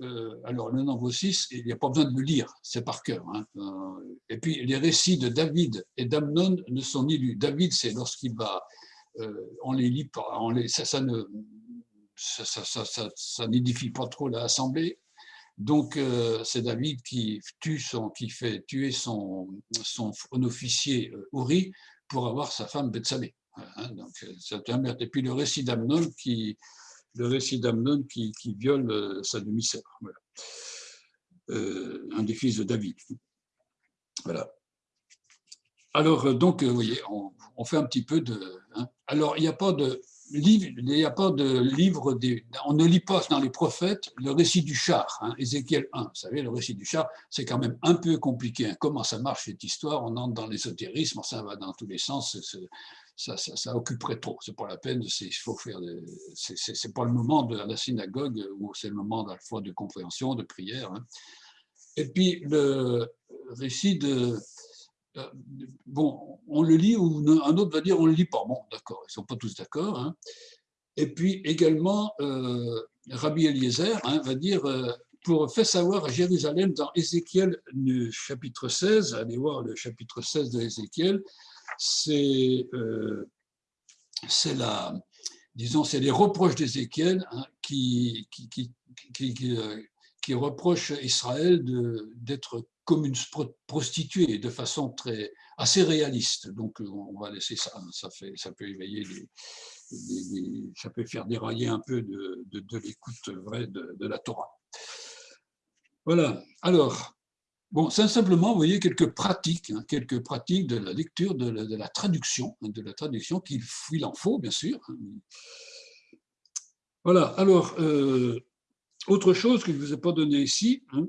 euh, alors le nombre 6, il n'y a pas besoin de le lire, c'est par cœur. Hein. Euh, et puis les récits de David et d'Amnon ne sont ni lus. David, c'est lorsqu'il va, euh, on les lit pas, on les, ça, ça ne ça, ça, ça, ça n'édifie pas trop l'assemblée. Donc, c'est David qui tue son, qui fait tuer son, son officier Uri pour avoir sa femme Bethsabée. Hein, donc, c'est un Et puis le récit d'Amnon qui, le récit d'Amnon qui, qui, viole euh, sa demi-sœur. Euh, un des fils de David. Voilà. Alors, euh, donc, vous voyez, on, fait un petit peu de... Hein. Alors, il n'y a pas de il n'y a pas de livre, on ne lit pas dans les prophètes le récit du char, hein, Ézéchiel 1. Vous savez, le récit du char, c'est quand même un peu compliqué. Hein. Comment ça marche cette histoire? On entre dans l'ésotérisme, ça va dans tous les sens, ça, occuperait trop. C'est pas la peine, faire. C'est pas le moment de la synagogue où c'est le moment à la fois de compréhension, de prière. Hein. Et puis le récit de bon, on le lit ou un autre va dire on ne le lit pas. Bon, d'accord, ils ne sont pas tous d'accord. Hein. Et puis également, euh, Rabbi Eliezer hein, va dire, euh, pour faire savoir à Jérusalem dans Ézéchiel chapitre 16, allez voir le chapitre 16 de Ézéchiel, c'est la, disons, c'est les reproches d'Ézéchiel hein, qui, qui, qui, qui, qui reprochent Israël d'être comme une prostituée de façon très, assez réaliste. Donc on va laisser ça, ça, fait, ça peut éveiller, ça peut faire dérailler un peu de, l'écoute vraie de, la Torah. Voilà, alors, bon, simplement, vous voyez, quelques pratiques, hein, quelques pratiques de la lecture, de la, traduction, hein, de la traduction, qu'il en faut, bien sûr. Voilà, alors, euh, autre chose que je ne vous ai pas donné ici, hein,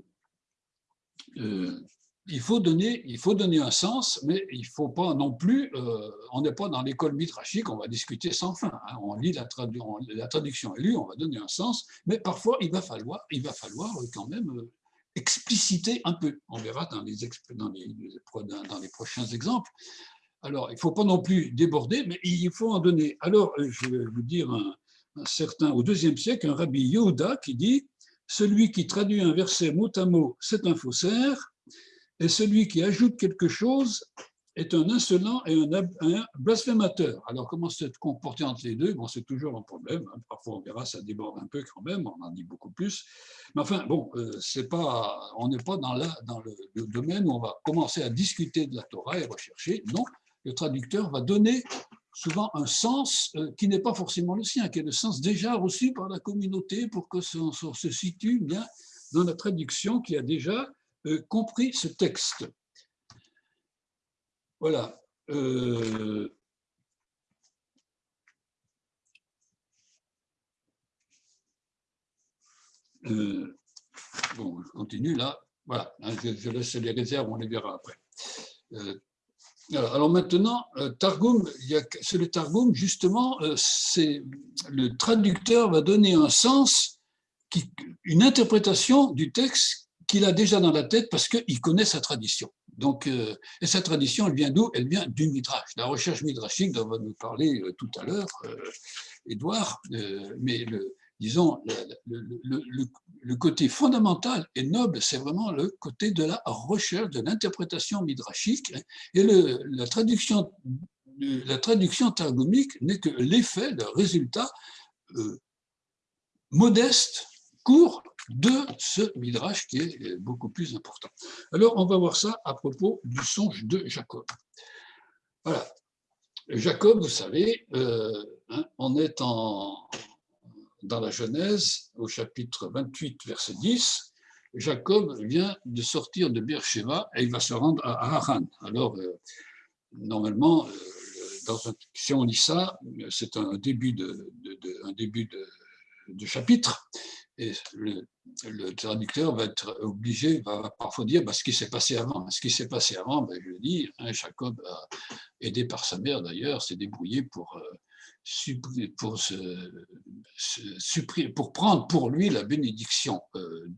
euh, il, faut donner, il faut donner un sens, mais il faut pas non plus, euh, on n'est pas dans l'école mitrachique, on va discuter sans fin. Hein. on lit la, la, traduction est lue, on va donner un sens, mais parfois il va falloir, il va falloir quand même euh, expliciter un peu. On verra dans les prochains exemples. Alors, il ne faut pas non plus déborder, mais il faut en donner. Alors, je vais vous dire un, un certain, au deuxième siècle, un rabbi Yehuda qui dit celui qui traduit un verset mot à mot, c'est un faussaire, et celui qui ajoute quelque chose est un insolent et un, blasphémateur. Alors, comment se comporter entre les deux? Bon, C'est toujours un problème. Hein. Parfois, on verra, ça déborde un peu quand même, on en dit beaucoup plus. Mais enfin, bon, euh, c'est pas, on n'est pas dans, dans le, le, domaine où on va commencer à discuter de la Torah et rechercher. Non, le traducteur va donner souvent un sens euh, qui n'est pas forcément le sien, qui est le sens déjà reçu par la communauté pour que ça se situe bien dans la traduction qui a déjà euh, compris ce texte. Voilà. Euh, bon, je continue là. Voilà, hein, je, laisse les réserves, on les verra après. Alors maintenant, euh, Targum, c'est le Targum, justement, euh, le traducteur va donner un sens, une interprétation du texte qu'il a déjà dans la tête parce qu'il connaît sa tradition. Donc, euh, et sa tradition, elle vient d'où? Elle vient du Midrash, la recherche midrashique dont va nous parler tout à l'heure Édouard, mais le, disons, le, côté fondamental et noble, c'est vraiment le côté de la recherche, de l'interprétation midrashique. Et la traduction la traduction targumique n'est que l'effet, le résultat modeste, court de ce midrash qui est beaucoup plus important. Alors, on va voir ça à propos du songe de Jacob. Voilà. Jacob, vous savez, euh, hein, on est en, dans la Genèse, au chapitre 28, verset 10. Jacob vient de sortir de Beersheba et il va se rendre à Haran. Alors, euh, normalement, euh, si on lit ça, c'est un début de, début de chapitre et le, traducteur va être obligé, va parfois dire bah, ce qui s'est passé avant. Ce qui s'est passé avant, ben, je le dis, hein, Jacob, aidé par sa mère d'ailleurs, s'est débrouillé pour, euh, pour, pour prendre pour lui la bénédiction euh,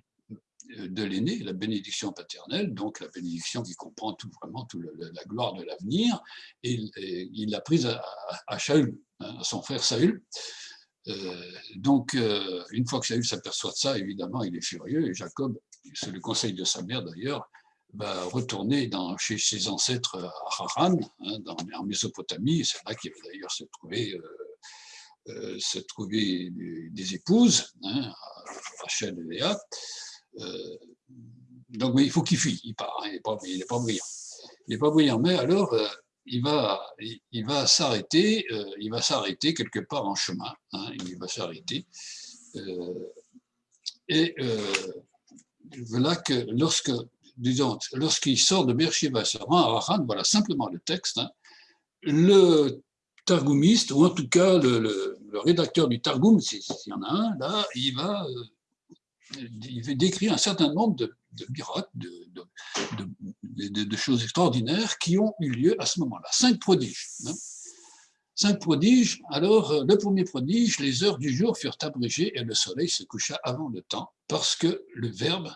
de l'aîné, la bénédiction paternelle, donc la bénédiction qui comprend tout, vraiment toute la gloire de l'avenir, et, il l'a prise à, Shaul, hein, à son frère Saül. Euh, donc, euh, une fois que Saül s'aperçoit de ça, évidemment, il est furieux, et Jacob, c'est le conseil de sa mère d'ailleurs, va retourner chez ses ancêtres à Haran, hein, dans, en Mésopotamie, c'est là qu'il va d'ailleurs se trouver, euh, se trouver des, épouses, hein, Rachel et Léa. donc, mais il faut qu'il fuit, il part, hein, il n'est pas, pas, brillant. Il n'est pas brillant, mais alors, il va, il va s'arrêter, euh, il va s'arrêter quelque part en chemin. Hein, il va s'arrêter. Euh, et euh, voilà que lorsque, disons, lorsqu'il sort de Beersheba, se rend à Haran, voilà simplement le texte. Hein, le targumiste, ou en tout cas le, rédacteur du Targum, s'il y en a un, là, il va, il va décrire un certain nombre de, miracles, de, de, choses extraordinaires qui ont eu lieu à ce moment-là. Cinq prodiges. Hein. Cinq prodiges. Alors, euh, le premier prodige, les heures du jour furent abrégées et le soleil se coucha avant le temps parce que le Verbe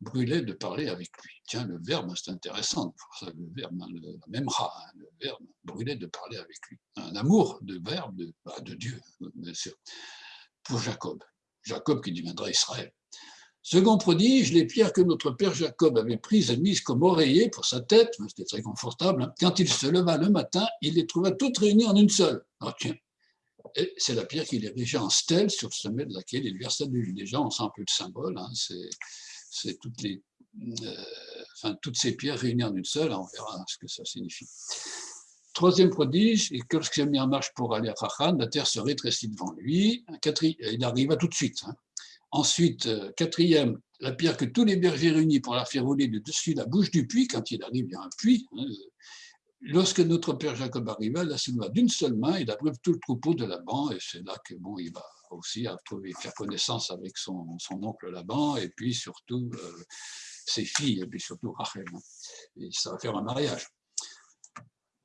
brûlait de parler avec lui. Tiens, le Verbe, c'est intéressant. Le Verbe, hein, le, même rat, hein, le Verbe brûlait de parler avec lui. Un amour de Verbe, de, bah, de Dieu, bien sûr, pour Jacob. Jacob qui deviendra Israël. Second prodige, les pierres que notre père Jacob avait prises et mises comme oreiller pour sa tête, c'était très confortable, hein. quand il se leva le matin, il les trouva toutes réunies en une seule. Ah, tiens. Et c'est la pierre qu'il érigeait en stèle sur le sommet de laquelle il versa l'huile. Déjà, on sent un peu le symbole, hein. c'est toutes, les, euh, enfin, toutes ces pierres réunies en une seule, on verra ce que ça signifie. Troisième prodige, et lorsqu'il a mis en marche pour aller à Rachan, la terre se rétrécit devant lui. Il arriva tout de suite. Hein. Ensuite, euh, quatrième, la pierre que tous les bergers réunis pour la faire rouler de dessus la bouche du puits, quand il arrive, il y a un puits. Hein, lorsque notre père Jacob arriva, la souleva d'une seule main, il abreuve tout le troupeau de Laban, et c'est là que bon, il va aussi trouver, faire connaissance avec son, oncle Laban, et puis surtout euh, ses filles, et puis surtout Rachel. Et ça va faire un mariage.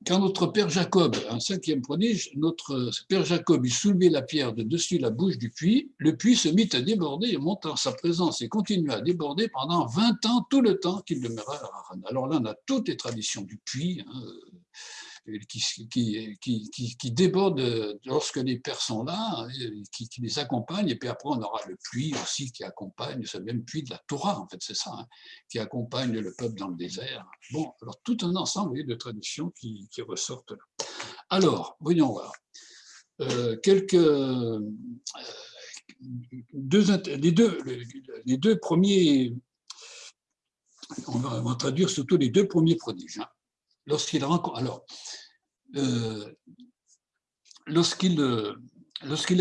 Quand notre père Jacob, un cinquième prodige, notre père Jacob eut soulevé la pierre de dessus la bouche du puits, le puits se mit à déborder et monta en sa présence et continua à déborder pendant 20 ans, tout le temps qu'il demeura à Haran. Alors là, on a toutes les traditions du puits, hein, qui, qui, déborde lorsque les pères sont là, qui, les accompagnent, et puis après on aura le puits aussi qui accompagne, ce même puits de la Torah, en fait, c'est ça, hein, qui accompagne le peuple dans le désert. Bon, alors tout un ensemble de traditions qui, ressortent là. Alors, voyons voir. Euh, quelques euh, deux, les, deux, les deux premiers, on va, on va, traduire surtout les deux premiers prodiges. Hein lorsqu'il rencontre. Alors, euh, euh,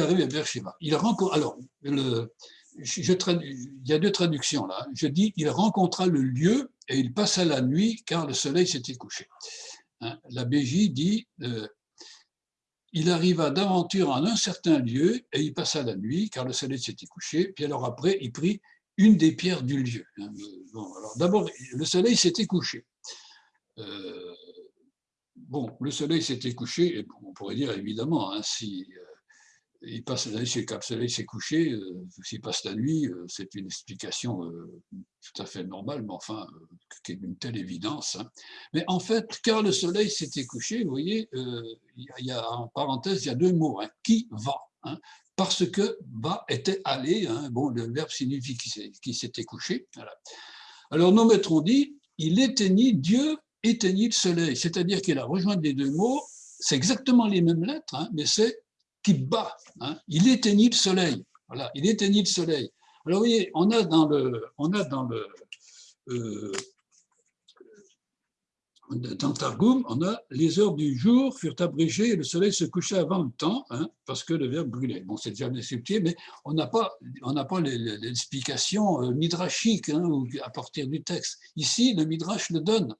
arrive à Beersheba, il rencontre. Alors, il y a deux traductions là. Je dis il rencontra le lieu et il passa la nuit car le soleil s'était couché. Hein, la BJ dit euh, il arriva d'aventure en un certain lieu et il passa la nuit car le soleil s'était couché. Puis alors après, il prit une des pierres du lieu. Hein, d'abord, le soleil s'était couché. Euh, bon, le soleil s'était couché, on pourrait dire évidemment, hein, si euh, il passe la nuit, le soleil s'est couché, euh, s'il passe la nuit, c'est une explication tout à fait normale, mais enfin, qui est d'une telle évidence. Hein. Mais en fait, car le soleil s'était couché, vous voyez, il y, a, en parenthèse, il y a deux mots, hein, qui va parce que va était allé, bon, le verbe signifie qu'il s'était couché. Alors nos maîtres ont dit, il éteignit Dieu éteignit le soleil, c'est-à-dire qu'il a rejoint les deux mots, c'est exactement les mêmes lettres, hein, mais c'est Kibba. Hein, il éteignit le soleil. Voilà, il éteignit le soleil. Alors, vous voyez, on a dans le, on a dans le, euh, dans Targum, on a les heures du jour furent abrégées et le soleil se couchait avant le temps, hein, parce que le verbe brûlait. Bon, c'est déjà subtil, mais on n'a pas, on n'a pas l'explication euh, midrashique hein, à partir du texte. Ici, le midrash le donne.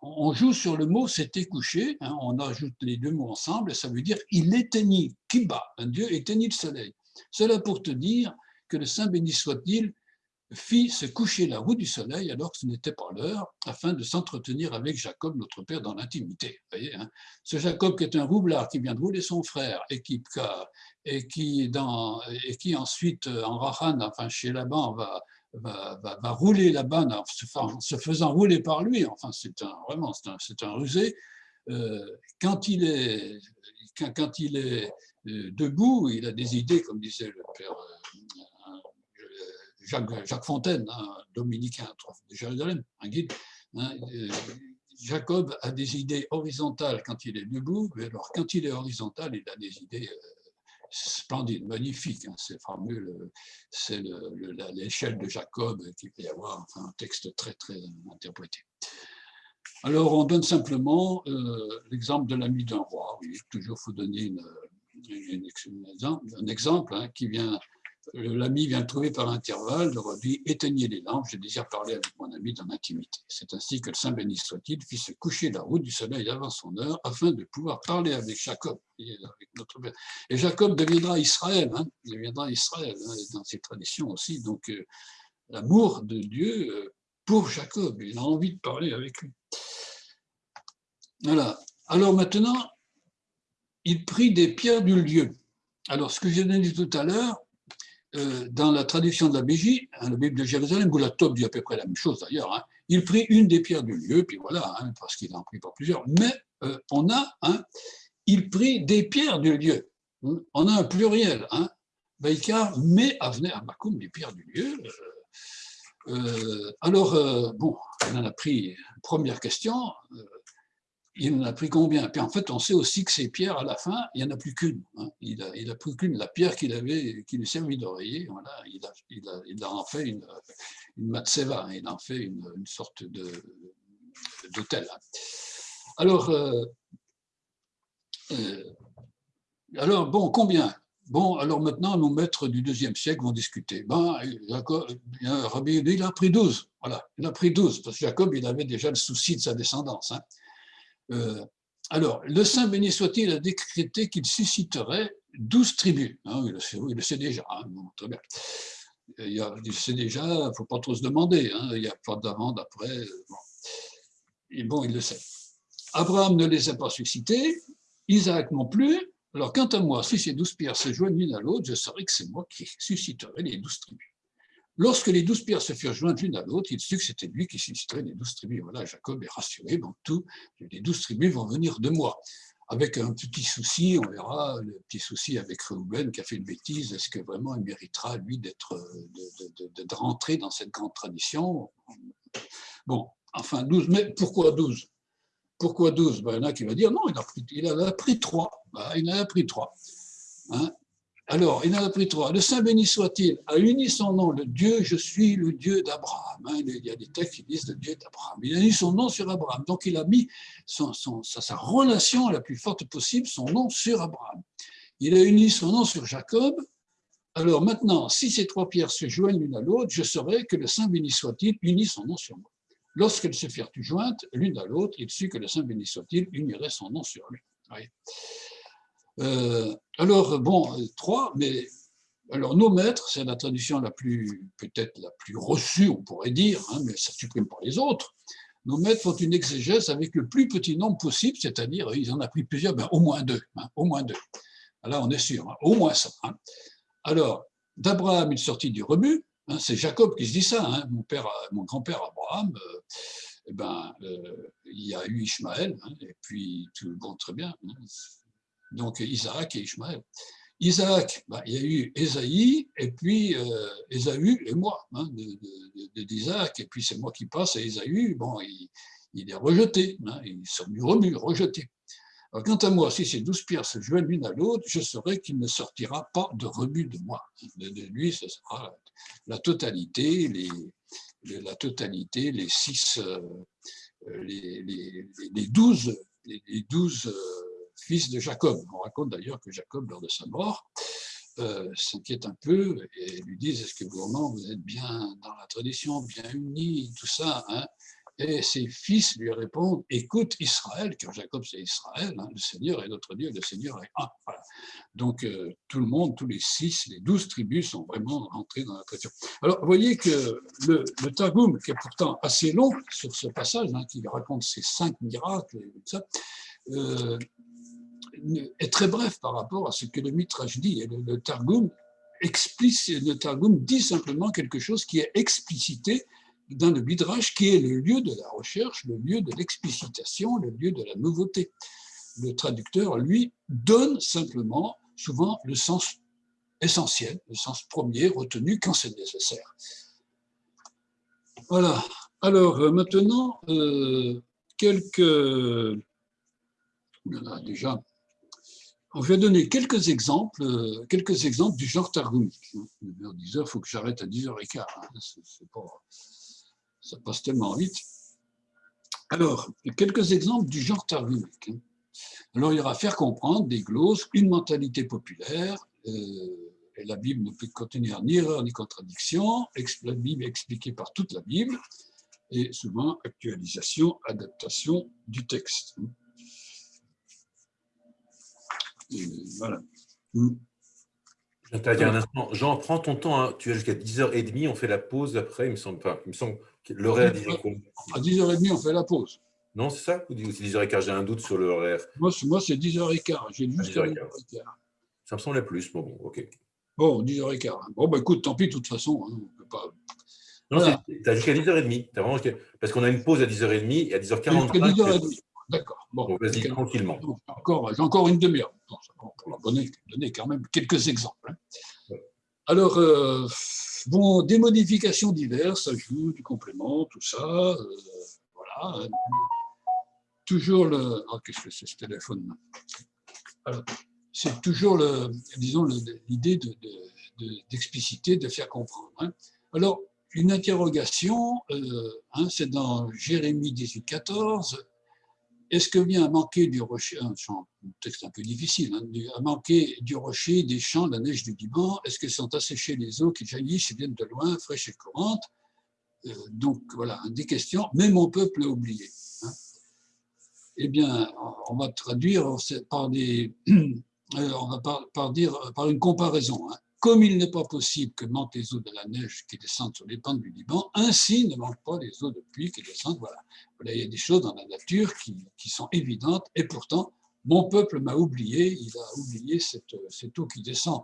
On joue sur le mot s'était couché, hein, on ajoute les deux mots ensemble, et ça veut dire il éteignit, kiba, un Dieu éteignit le soleil. Cela pour te dire que le Saint béni soit-il fit se coucher la roue du soleil alors que ce n'était pas l'heure, afin de s'entretenir avec Jacob, notre père, dans l'intimité. Hein. Ce Jacob qui est un roublard, qui vient de rouler son frère, et qui, et qui, ensuite, en Rahan, enfin chez Laban, va, va, rouler Laban en se, faisant rouler par lui. Enfin, c'est un, vraiment, c'est un, rusé. Euh, quand il est, quand, quand il est euh, debout, il a des idées, comme disait le père Jacques, Fontaine, un dominicain de Jérusalem, un guide, hein, euh, Jacob a des idées horizontales quand il est debout, alors quand il est horizontal, il a des idées euh, splendides, magnifiques. Hein, c'est fameux, c'est l'échelle de Jacob qu'il peut y avoir, enfin, un texte très, très interprété. Alors, on donne simplement euh, l'exemple de l'ami d'un roi. Toujours, il faut donner un exemple hein, qui vient L'ami vient trouver par intervalle, leur dit Éteignez les lampes, je désire parler avec mon ami dans l'intimité. C'est ainsi que le Saint béni soit-il fit se coucher la route du soleil avant son heure, afin de pouvoir parler avec Jacob. Et Jacob deviendra Israël, hein, deviendra Israël hein, dans ses traditions aussi. Donc, euh, l'amour de Dieu euh, pour Jacob, il a envie de parler avec lui. Voilà. Alors maintenant, il prit des pierres du lieu. Alors, ce que j'ai dit tout à l'heure, euh, dans la traduction de la BJ, hein, la Bible de Jérusalem, où la Top dit à peu près la même chose d'ailleurs, hein, il prit une des pierres du lieu, puis voilà, hein, parce qu'il en prit pas plusieurs, mais euh, on a, il prit des pierres du lieu. On a un pluriel, hein, Baïkar, mais à Makoum des pierres du lieu. Euh, alors, bon, on en a pris, première question, il en a pris combien? Puis en fait, on sait aussi que ces pierres, à la fin, il n'y en a plus qu'une. Hein. Il, a, il a pris qu'une, la pierre qu'il avait, qui lui servait d'oreiller, il, il, a, en fait une, matseva, il en fait une, sorte d'hôtel. Alors, euh, euh, alors, bon, combien? Bon, alors maintenant, nos maîtres du deuxième siècle vont discuter. Ben, Jacob, Rabbi il a pris 12. Voilà, il a pris 12, parce que Jacob, il avait déjà le souci de sa descendance. Hein. Euh, alors, le saint béni soit-il a décrété qu'il susciterait douze tribus. Hein, il, le sait, déjà, hein. Il, y a, il sait déjà, il ne faut pas trop se demander, hein, il n'y a pas d'avant, d'après. Bon. Et bon, il le sait. Abraham ne les a pas suscités, Isaac non plus. Alors, quant à moi, si ces douze pierres se joignent l'une à l'autre, je saurais que c'est moi qui susciterai les douze tribus. Lorsque les douze pierres se furent jointes l'une à l'autre, il sut que c'était lui qui susciterait les douze tribus. Voilà, Jacob est rassuré, donc tout, les douze tribus vont venir de moi. Avec un petit souci, on verra, le petit souci avec Reuben qui a fait une bêtise, est-ce que vraiment il méritera, lui, d'être, de, rentrer dans cette grande tradition? Bon, enfin, douze, mais pourquoi douze? Pourquoi douze? Ben, Il y en a qui vont dire, non, il, en a pris trois. Ben, il en a pris trois. Hein alors, il en a pris trois. Le Saint béni soit-il a uni son nom, le Dieu, je suis le Dieu d'Abraham. Hein. il y a des textes qui disent le Dieu d'Abraham. Il a mis son nom sur Abraham. Donc, il a mis sa, relation la plus forte possible, son nom sur Abraham. Il a uni son nom sur Jacob. Alors maintenant, si ces trois pierres se joignent l'une à l'autre, je saurai que le Saint béni soit-il unit son nom sur moi. Lorsqu'elles se firent jointes l'une à l'autre, il sut que le Saint béni soit-il unirait son nom sur lui. Euh, alors, bon, trois, mais alors nos maîtres, c'est la tradition la plus, peut-être la plus reçue, on pourrait dire, hein, mais ça supprime pas les autres. Nos maîtres font une exégèse avec le plus petit nombre possible, c'est-à-dire, ils en ont pris plusieurs, ben, au moins deux, hein, au moins deux. Là, on est sûr, hein, au moins ça. Alors, d'Abraham, il sortit du rebut, c'est Jacob qui se dit ça, mon, père, mon grand-père Abraham, euh, eh ben, euh, il y a eu Ishmaël, et puis tout bon, très bien, donc Isaac et Ishmaël. Isaac, bah, il y a eu Esaïe, et puis euh, Ésaü et moi, hein, d'Isaac, et puis c'est moi qui passe, et Ésaü, bon, il, est rejeté, hein, ils sont du remue, rejeté. Alors, quant à moi, si ces douze pierres se joignent l'une à l'autre, je saurai qu'il ne sortira pas de rebut de moi. De, lui, ce sera la totalité, les, la totalité, les six, euh, les, les, douze, les douze euh, fils de Jacob. On raconte d'ailleurs que Jacob, lors de sa mort, euh, s'inquiète un peu et lui disent est-ce que vraiment vous êtes bien dans la tradition, bien unis, tout ça hein? Et ses fils lui répondent, écoute Israël, car Jacob c'est Israël, hein, le Seigneur est notre Dieu, le Seigneur est un. Donc euh, tout le monde, tous les six, les douze tribus sont vraiment rentrés dans la tradition. Alors vous voyez que le, le qui est pourtant assez long sur ce passage, hein, qui raconte ces cinq miracles, et tout ça, euh, est très bref par rapport à ce que le Mitrash dit. Et le, le Targum le Targum dit simplement quelque chose qui est explicité dans le Midrash, qui est le lieu de la recherche, le lieu de l'explicitation, le lieu de la nouveauté. Le traducteur, lui, donne simplement, souvent, le sens essentiel, le sens premier retenu quand c'est nécessaire. Voilà. Alors, euh, maintenant, euh, quelques... Voilà, déjà, je vais donner quelques exemples, euh, quelques exemples du genre targumique. 10h, il faut que j'arrête à 10h15. Hein. Ça passe tellement vite. Alors, quelques exemples du genre targumique. Hein. Alors, il aura faire comprendre des glosses, une mentalité populaire, euh, la Bible ne peut contenir ni erreur ni contradiction, la Bible est expliquée par toute la Bible, et souvent actualisation, adaptation du texte. Hein. Voilà. Un instant. Jean, prends ton temps, hein. tu as jusqu'à 10h30, on fait la pause après, il me semble pas. Il me semble L'horaire À 10h30, on fait la pause. Non, c'est ça? Ou c'est 10h15 J'ai un doute sur l'horaire. Moi, c'est 10h15. J'ai jusqu'à 10h15. Ça me semblait plus. Bon, bon, ok. Bon, 10h15. Bon, bah écoute, tant pis, de toute façon. Hein, on peut pas... Non, tu as jusqu'à 10h30. As vraiment... Parce qu'on a une pause à 10h30 et à 10h45. Jusqu'à 10h30. D'accord. Bon, vas-y, tranquillement. J'ai encore une demi-heure. Pour donner, donner quand même quelques exemples. Hein. Alors, euh, bon, des modifications diverses, ajout du complément, tout ça. Euh, voilà. Toujours le. Oh, qu'est-ce que c'est ce téléphone? C'est toujours, le, disons, l'idée d'expliciter, de, de, faire comprendre. Hein. Alors, une interrogation, euh, hein, c'est dans Jérémie 18, 14, est-ce que vient à manquer du rocher, un, texte un peu difficile, hein, à manquer du rocher, des champs, la neige du Liban, est-ce que sont asséchées les eaux qui jaillissent et viennent de loin, fraîches et courantes? Euh, Donc voilà, des questions, mais mon peuple a oublié. Hein. Eh bien, on va traduire par des, euh, on va par, dire, par une comparaison. Hein comme il n'est pas possible que manquent les eaux de la neige qui descendent sur les pentes du Liban, ainsi ne manquent pas les eaux de pluie qui descendent. Voilà. il y a des choses dans la nature qui, sont évidentes, et pourtant, mon peuple m'a oublié, il a oublié cette, eau qui descend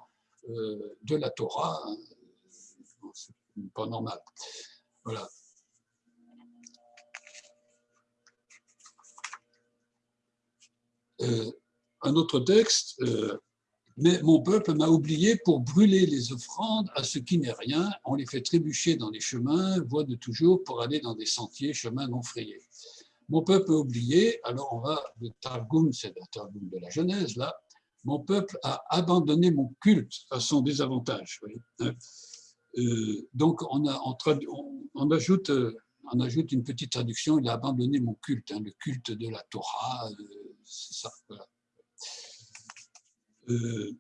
euh, de la Torah. Hein. C'est pas normal. Voilà. Euh, un autre texte, euh, mais mon peuple m'a oublié pour brûler les offrandes à ce qui n'est rien. On les fait trébucher dans les chemins, voies de toujours, pour aller dans des sentiers, chemins non frayés. Mon peuple m'a oublié, alors on va, le Targum, c'est le Targum de la Genèse, là, mon peuple a abandonné mon culte à son désavantage. Euh, donc on, a, ajoute, on ajoute une petite traduction, il a abandonné mon culte, hein, le culte de la Torah, euh, c'est ça. Voilà. Euh,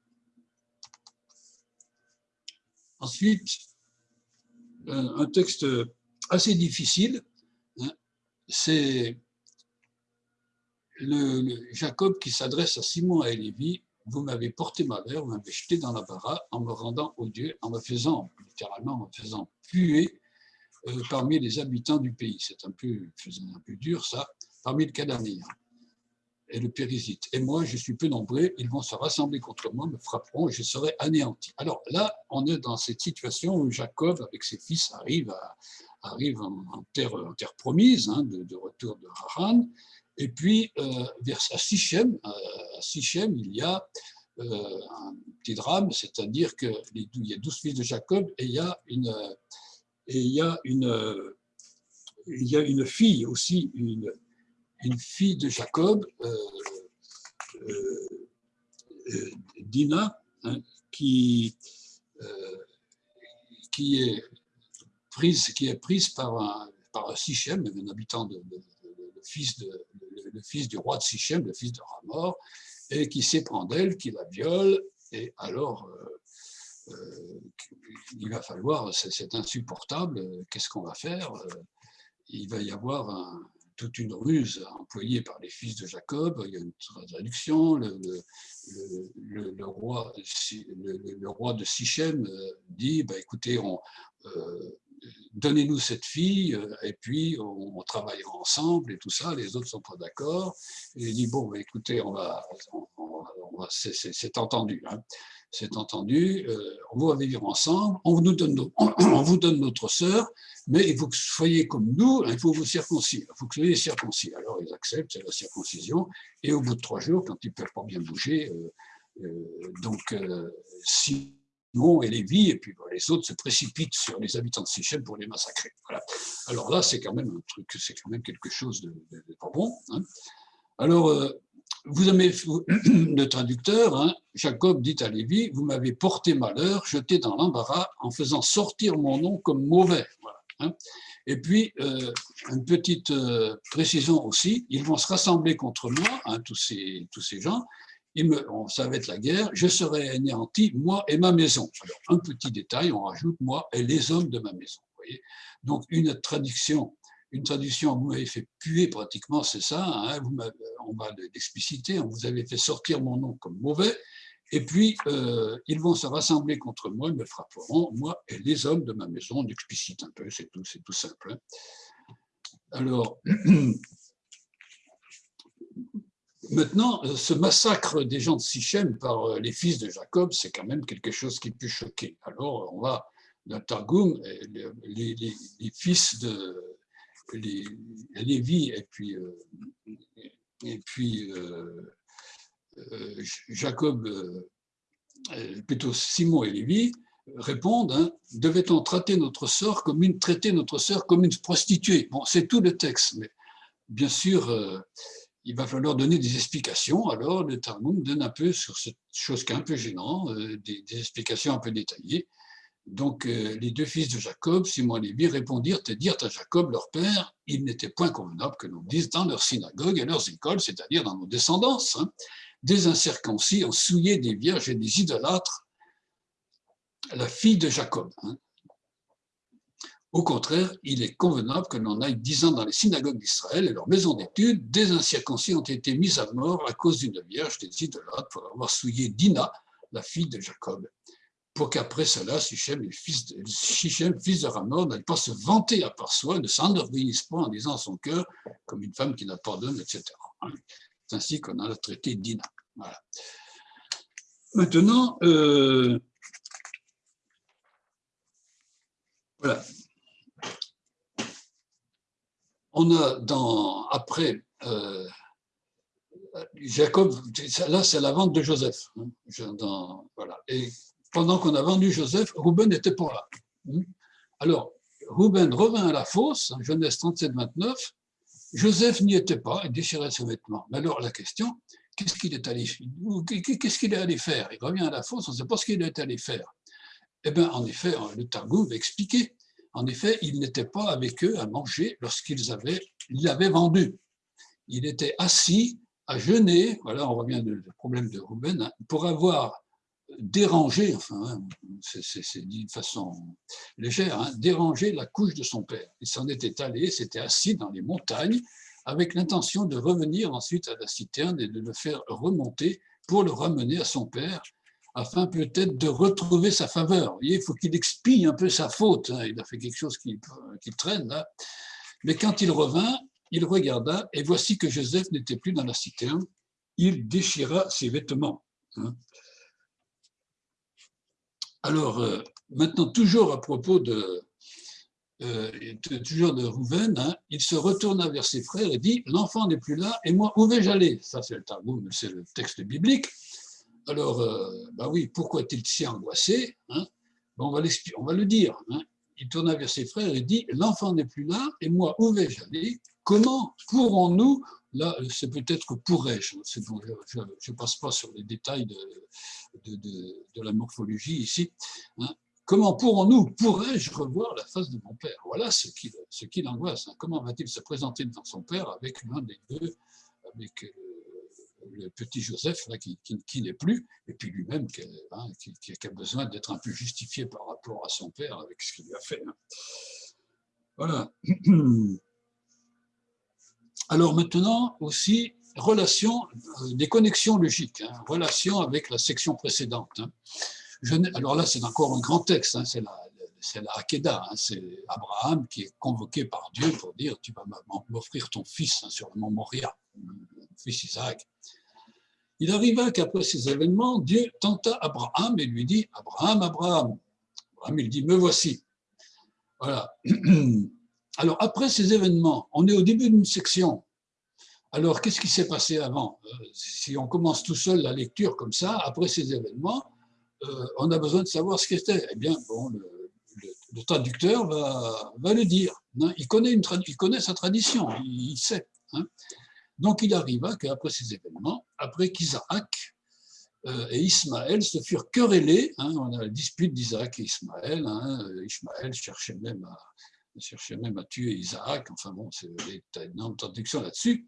ensuite, un, texte assez difficile, hein, c'est le, Jacob qui s'adresse à Simon et Lévi, vous m'avez porté malheur, vous m'avez jeté dans la bara en me rendant odieux, en me faisant, littéralement, en me faisant puer euh, parmi les habitants du pays. C'est un peu, un dur, ça, parmi le Cananéen et le pérésite. Et moi, je suis peu nombreux, ils vont se rassembler contre moi, me frapperont et je serai anéanti. Alors là, on est dans cette situation où Jacob, avec ses fils, arrive, arrive en, terre, promise, hein, de, retour de Haran. Et puis, euh, vers, euh, à Sichem, il y a euh, un petit drame, c'est-à-dire qu'il y a douze fils de Jacob et il y a une, et il y a une, il y a une fille aussi, une, une fille de Jacob, euh, Dina, hein, qui, qui, est prise, qui est prise par un, par Sichem, un habitant de, le, fils de, le, fils du roi de Sichem, le fils de Ramor, et qui s'éprend d'elle, qui la viole, et alors il va falloir, c'est insupportable, qu'est-ce qu'on va faire Il va y avoir toute une ruse employée par les fils de Jacob, il y a une traduction, le, roi, de Sichem dit, bah, écoutez, on, donnez-nous cette fille, et puis on, travaille ensemble et tout ça, les autres ne sont pas d'accord. Et il dit, bon, bah, écoutez, on va, c'est entendu. Hein c'est entendu, euh, on va vivre ensemble, on vous, donne notre sœur, mais il faut que vous soyez comme nous, il faut vous circoncire, il faut que vous soyez circoncis. Alors ils acceptent, c'est la circoncision, et au bout de trois jours, quand ils ne peuvent pas bien bouger, euh, euh, donc Simon et Lévi, et puis les autres se précipitent sur les habitants de Sichem pour les massacrer. Alors là, c'est quand même un truc, c'est quand même quelque chose de, pas bon. Hein. Alors, vous avez le traducteur, hein, Jacob dit à Lévi, vous m'avez porté malheur, jeté dans l'embarras en faisant sortir mon nom comme mauvais. Hein. Et puis, euh, une petite euh, précision aussi, ils vont se rassembler contre moi, hein, tous, ces, tous ces gens, me, ça va être la guerre, je serai anéanti, moi et ma maison. Alors, un petit détail, on rajoute moi et les hommes de ma maison. Voyez? Donc, une traduction une traduction, vous m'avez fait puer pratiquement, c'est ça, hein, vous on va l'expliciter, vous avez fait sortir mon nom comme mauvais, et puis euh, ils vont se rassembler contre moi, ils me frapperont, moi et les hommes de ma maison, on explicite un peu, c'est tout, tout simple. Hein. Alors, maintenant, ce massacre des gens de Sichem par euh, les fils de Jacob, c'est quand même quelque chose qui peut choquer. Alors, on va, dans Targum, les, les fils de, les, Lévi et puis, euh, euh, euh, Jacob, plutôt Simon et Lévi, répondent hein, devait-on traiter notre sœur comme une traiter notre sœur comme prostituée? C'est tout le texte, mais bien sûr, il va falloir donner des explications. Alors, le Talmud donne un peu sur cette chose qui est un peu gênant, des, explications un peu détaillées. Donc euh, les deux fils de Jacob, Simon et Lévi, répondirent et dirent à Jacob, leur père, il n'était point convenable que l'on dise dans leurs synagogues et leurs écoles, c'est-à-dire dans nos descendances, hein, des incirconcis ont souillé des vierges et des idolâtres la fille de Jacob. Hein. Au contraire, il est convenable que l'on aille disant dans les synagogues d'Israël et leurs maisons d'études, des incirconcis ont été mis à mort à cause d'une vierge des idolâtres pour avoir souillé Dina, la fille de Jacob pour qu'après cela, Sichem, fils de, fils de Ramor, n'aille pas se vanter à part soi, ne s'enorgueillisse pas en disant son cœur, comme une femme qui n'a pas d'homme, etc. C'est ainsi qu'on a traité Dina. Voilà. Maintenant, euh, voilà. On a dans, après, euh, Jacob, là c'est la vente de Joseph. Hein, voilà. Et pendant qu'on a vendu Joseph, Rouben n'était pas là. Hmm? Alors, Rouben revint à la fosse, en Genèse 37, 29, Joseph n'y était pas, il déchirait ses vêtements. Mais alors la question, qu'est-ce qu'il est allé qu'est-ce est allé faire? Il revient à la fosse, on ne sait pas ce qu'il est allé faire. Eh bien, en effet, le Targum va expliquer. En effet, il n'était pas avec eux à manger lorsqu'ils avaient, l'avaient vendu. Il était assis à jeûner, voilà, on revient au problème de Rouben, hein, pour avoir déranger, enfin, hein, c'est dit de façon légère, hein, déranger la couche de son père. Il s'en était allé, s'était assis dans les montagnes avec l'intention de revenir ensuite à la citerne et de le faire remonter pour le ramener à son père, afin peut-être de retrouver sa faveur. il faut qu'il expie un peu sa faute. Hein. il a fait quelque chose qui, traîne là. Mais quand il revint, il regarda, et voici que Joseph n'était plus dans la citerne. Il déchira ses vêtements. Alors, euh, maintenant, toujours à propos de, euh, Rouven, hein, il se retourna vers ses frères et dit L'enfant n'est plus là, et moi, où vais-je aller? Ça, c'est le c'est le texte biblique. Alors, ben oui, pourquoi est-il si angoissé hein? on, va on va le dire. Hein. Il tourna vers ses frères et dit L'enfant n'est plus là, et moi, où vais-je aller? Comment pourrons-nous là, c'est peut-être pourrais-je. Je ne passe pas sur les détails de, la morphologie ici. Hein. Comment pourrons-nous, pourrais-je revoir la face de mon père? Voilà ce qui, ce qui l'angoisse. Hein. Comment va-t-il se présenter devant son père avec l'un des deux, avec euh, le petit Joseph qui, n'est plus, et puis lui-même hein, qui, qui, a besoin d'être un peu justifié par rapport à son père avec ce qu'il lui a fait. Hein. Voilà. Alors maintenant aussi, relation, euh, des connexions logiques, hein, relation avec la section précédente. Je, alors là, c'est encore un grand texte, c'est la, la Hakeda, c'est Abraham qui est convoqué par Dieu pour dire tu vas m'offrir ton fils sur le mont Moria, fils Isaac. Il arriva qu'après ces événements, Dieu tenta Abraham et lui dit Abraham, Abraham. Abraham, il dit Me voici. Voilà. Alors, après ces événements, on est au début d'une section. Alors, qu'est-ce qui s'est passé avant? Euh, Si on commence tout seul la lecture comme ça, après ces événements, euh, on a besoin de savoir ce qu'était. Eh bien, bon, le, traducteur va, le dire. Hein. Il connaît, sa tradition, il, sait. Hein. Donc il arriva qu'après ces événements, après qu'Isaac euh, et Ismaël se furent querellés, hein, on a la dispute d'Isaac et Ismaël, Ismaël cherchait même, à, cherchait même à tuer Isaac, enfin bon, c'est une énorme traduction là-dessus.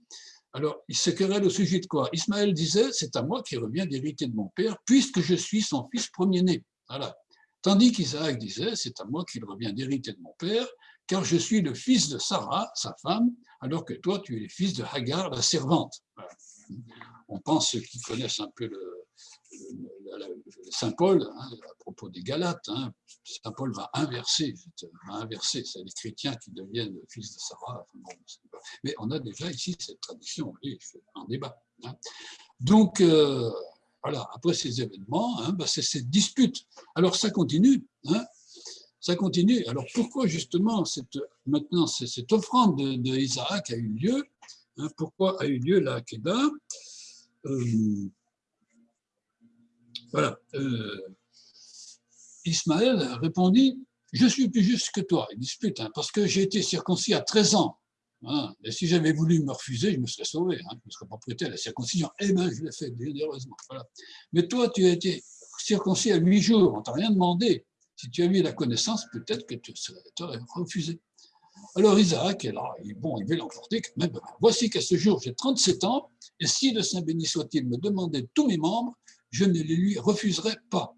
Alors, ils se querellent au sujet de quoi? Ismaël disait, c'est à moi qui revient d'hériter de mon père, puisque je suis son fils premier-né. Voilà. Tandis qu'Isaac disait, c'est à moi qu'il revient d'hériter de mon père, car je suis le fils de Sarah, sa femme, alors que toi, tu es le fils de Hagar, la servante. On pense, ceux qui connaissent un peu le, Saint Paul, hein, à propos des Galates, hein, Saint Paul va inverser, va inverser, c'est les chrétiens qui deviennent fils de Sarah. mais on a déjà ici cette tradition, en débat. Hein. Donc, euh, voilà, après ces événements, bah, c'est cette dispute. Alors ça continue, ça continue. Alors pourquoi justement cette, maintenant cette offrande d'Isaac a eu lieu Pourquoi a eu lieu la Hakeda euh, Voilà. Euh, Ismaël répondit Je suis plus juste que toi. Il dispute, hein, parce que j'ai été circoncis à 13 ans. Hein, et si j'avais voulu me refuser, je me serais sauvé. je ne serais pas prêté à la circoncision. Eh bien, je l'ai fait généreusement. Voilà. Mais toi, tu as été circoncis à 8 jours, on ne t'a rien demandé. Si tu avais la connaissance, peut-être que tu aurais refusé. Alors Isaac est là, bon, il veut l'emporter. Voici qu'à ce jour, j'ai 37 ans, et si le Saint béni soit-il me demandait tous mes membres, je ne les lui refuserai pas.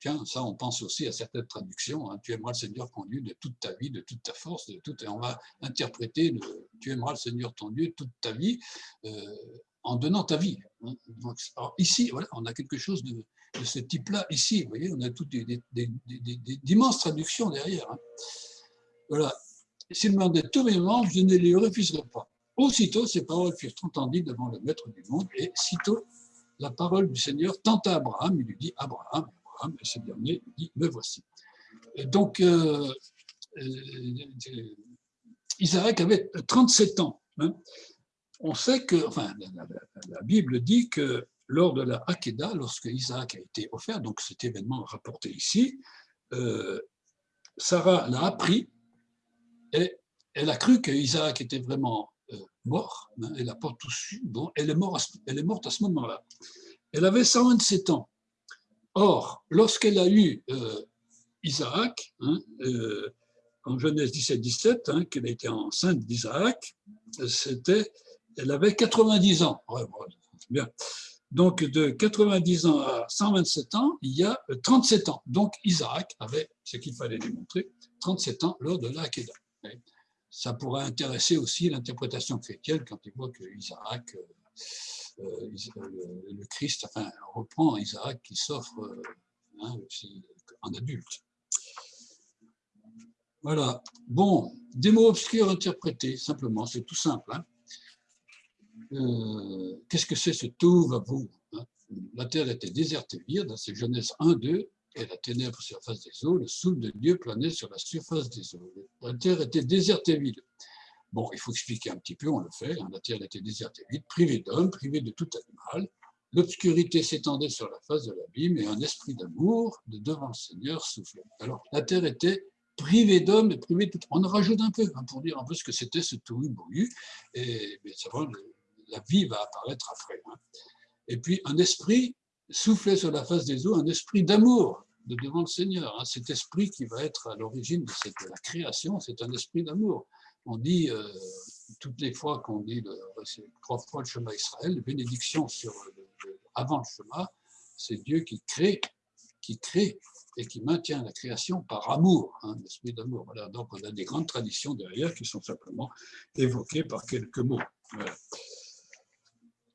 Tiens, ça, on pense aussi à certaines traductions. Hein. tu aimeras le Seigneur ton Dieu de toute ta vie, de toute ta force, de toute. Et on va interpréter tu aimeras le Seigneur ton Dieu toute ta vie euh, en donnant ta vie. Hein. ici, voilà, on a quelque chose de, ce type-là ici. Vous voyez, on a toutes d'immenses traductions derrière. Hein. Voilà. S'il demandait tous mes membres, je ne les refuserai pas. Aussitôt, ces paroles furent entendues devant le maître du monde, et sitôt, la parole du Seigneur tenta Abraham, il lui dit Abraham, Abraham, et ce dernier dit Me voici. donc, euh, euh, Isaac avait 37 ans. Hein. On sait que, enfin, la Bible dit que lors de la Hakeda, lorsque Isaac a été offert, donc cet événement rapporté ici, euh, Sarah l'a appris et elle a cru que Isaac était vraiment elle est morte, à ce moment-là. Elle avait 127 ans. Or, lorsqu'elle a eu euh, Isaac, hein, en Genèse 17-17, hein, qu'elle était enceinte d'Isaac, c'était, elle avait 90 ans. Donc, de 90 ans à 127 ans, il y a 37 ans. Donc, Isaac avait, ce qu'il fallait démontrer, 37 ans lors de l'Akeda. Ça pourrait intéresser aussi l'interprétation chrétienne quand il voit que Isaac, euh, euh, le, Christ, enfin, reprend Isaac qui s'offre euh, hein, en adulte. Voilà. Bon, des mots obscurs interprétés, simplement, c'est tout simple. Hein. Euh, qu'est-ce que c'est ce tout va vous hein? La terre était déserte et vide, c'est Genèse 1, 2, et la ténèbre sur la face des eaux, le souffle de Dieu planait sur la surface des eaux. La terre était déserte et vide. Bon, il faut expliquer un petit peu, on le fait. Hein. la terre était déserte et vide, privée d'hommes, privée de tout animal. L'obscurité s'étendait sur la face de l'abîme et un esprit d'amour de devant le Seigneur soufflait. Alors, la terre était privée d'hommes et privée de tout. On en rajoute un peu hein, pour dire un peu ce que c'était ce tout bourru. Et ça va, la vie va apparaître après. Hein. Et puis un esprit soufflait sur la face des eaux, un esprit d'amour de devant le Seigneur. Hein. Cet esprit qui va être à l'origine de, cette, la création, c'est un esprit d'amour. On dit, euh, toutes les fois qu'on dit le, trois fois le chemin Israël, bénédiction sur avant le chemin, c'est Dieu qui crée, qui crée et qui maintient la création par amour, hein, d'amour. Donc on a des grandes traditions derrière qui sont simplement évoquées par quelques mots.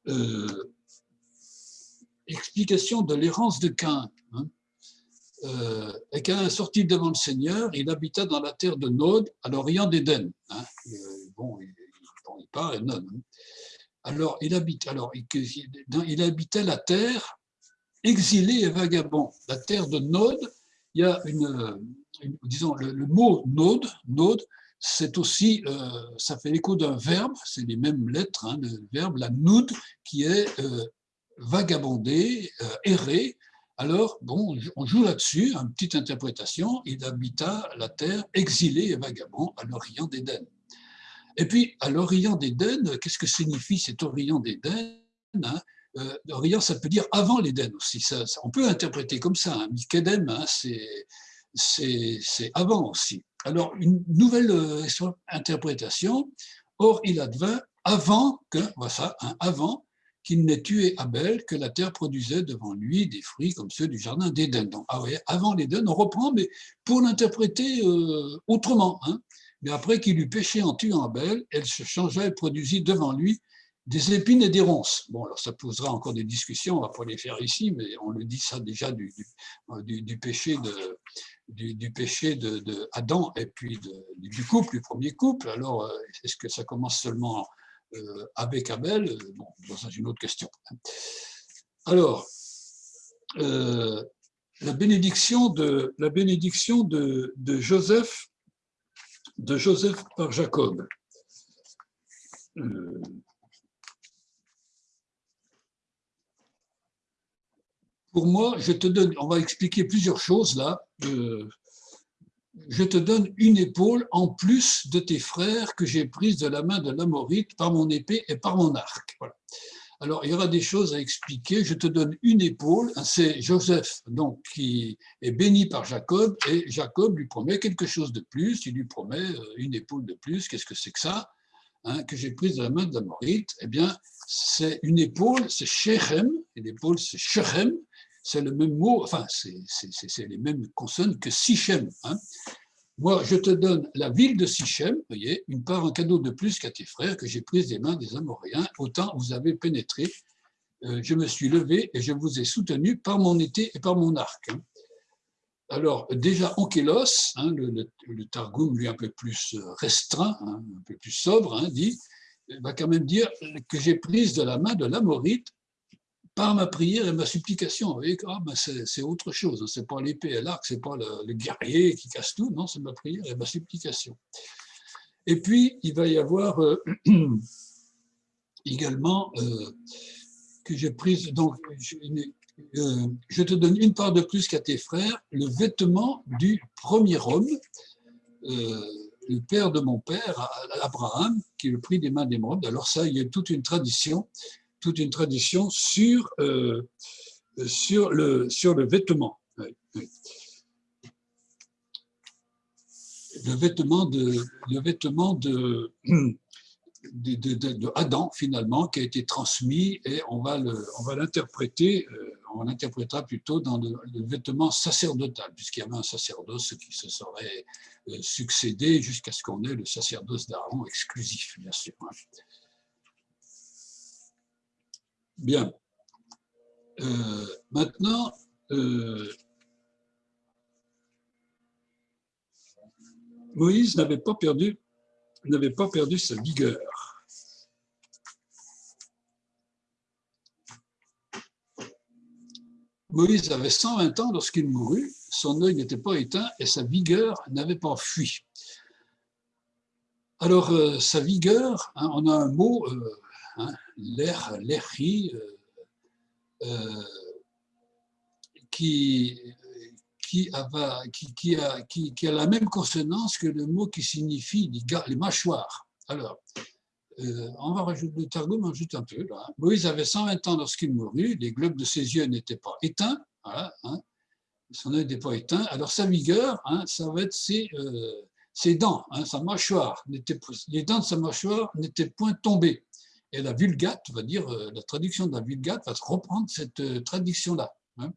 Euh, explication de l'errance de Cain. Euh, et Cain sorti devant le Seigneur, il habita dans la terre de Nod, à l'orient d'Éden. Hein. Euh, bon, il, part et Nod. Hein. Alors, il, habite, alors il, il habitait la terre exilé et vagabond. La terre de Nod, il y a une, disons, le, mot Nod, Nod c'est aussi, euh, ça fait l'écho d'un verbe, c'est les mêmes lettres, hein, le verbe, la noud, qui est euh, vagabonder, euh, errer. Alors, bon, on joue là-dessus, une petite interprétation, il habita la terre exilé et vagabond à l'Orient d'Éden. Et puis, à l'Orient d'Éden, qu'est-ce que signifie cet Orient d'Éden hein? Euh, Orient, ça peut dire avant l'Éden aussi. Ça, on peut interpréter comme ça. Hein. Mikedem, hein, c'est avant aussi. Alors, une nouvelle euh, interprétation. Or, il advint avant que, voilà, hein, avant qu'il n'ait tué Abel, que la terre produisait devant lui des fruits comme ceux du jardin d'Éden. Donc, ah avant l'Éden, on reprend, mais pour l'interpréter euh, autrement. Hein. Mais après qu'il eut péché en tuant Abel, elle se changea et produisit devant lui des épines et des ronces. Bon, alors ça posera encore des discussions, on va pas les faire ici, mais on le dit ça déjà du, du, péché de du, péché de, Adam et puis du couple, du premier couple. Alors, euh, est-ce que ça commence seulement euh, avec Abel Bon, c'est une autre question. Alors, euh, la bénédiction de la bénédiction de, Joseph de Joseph par Jacob. Pour moi, je te donne, on va expliquer plusieurs choses là. Euh, je te donne une épaule en plus de tes frères que j'ai prises de la main de l'Amorite par mon épée et par mon arc. Alors, il y aura des choses à expliquer. Je te donne une épaule. C'est Joseph donc, qui est béni par Jacob et Jacob lui promet quelque chose de plus. Il lui promet euh, une épaule de plus. Qu'est-ce que c'est que ça hein, Que j'ai prise de la main de l'Amorite? Eh bien, c'est une épaule, c'est Shechem. Et l'épaule, c'est Shechem c'est le même mot, enfin, c'est les mêmes consonnes que Sichem. Hein. Moi, je te donne la ville de Sichem, voyez, une part, un cadeau de plus qu'à tes frères que j'ai pris des mains des Amoréens. Autant vous avez pénétré, euh, je me suis levé et je vous ai soutenu par mon été et par mon arc. Hein. Alors, déjà, Onkelos, hein, le, le, Targum, lui un peu plus euh, restreint, un peu plus sobre, dit, va quand même dire que j'ai prise de la main de l'Amorite par ma prière et ma supplication. Ah, ben, c'est autre chose, hein. c'est pas l'épée et l'arc, c'est pas le, guerrier qui casse tout, non, c'est ma prière et ma supplication. Et puis, il va y avoir euh, également euh, que j'ai prise, donc, euh, je, te donne une part de plus qu'à tes frères, le vêtement du premier homme, le père de mon père, Abraham, qui le prix des mains d'émeraude. Alors ça, il y a toute une tradition toute une tradition sur, euh, sur, le, sur le vêtement. Le vêtement de, le vêtement de, de, Adam, finalement, qui a été transmis et on va l'interpréter, euh, on l'interprétera plutôt dans le, vêtement sacerdotal, puisqu'il y avait un sacerdoce qui se serait euh, succédé jusqu'à ce qu'on ait le sacerdoce d'Aaron exclusif, bien sûr. Bien. Euh, maintenant, euh, Moïse n'avait pas perdu n'avait pas perdu sa vigueur. Moïse avait 120 ans lorsqu'il mourut, son œil n'était pas éteint et sa vigueur n'avait pas fui. Alors, euh, sa vigueur, hein, on a un mot, hein, l'air, euh, euh, qui, qui, a, qui, a, qui, a la même consonance que le mot qui signifie les, mâchoires. Alors, euh, on va rajouter le Targum, ajoute un peu. Moïse avait 120 ans lorsqu'il mourut, les globes de ses yeux n'étaient pas éteints, voilà, hein. son œil n'était pas éteint. Alors sa vigueur, hein, ça va être ses, ses dents, hein, sa mâchoire, les dents de sa mâchoire n'étaient point tombées. Et la Vulgate va dire, euh, la traduction de la Vulgate va reprendre cette euh, traduction-là. Hein.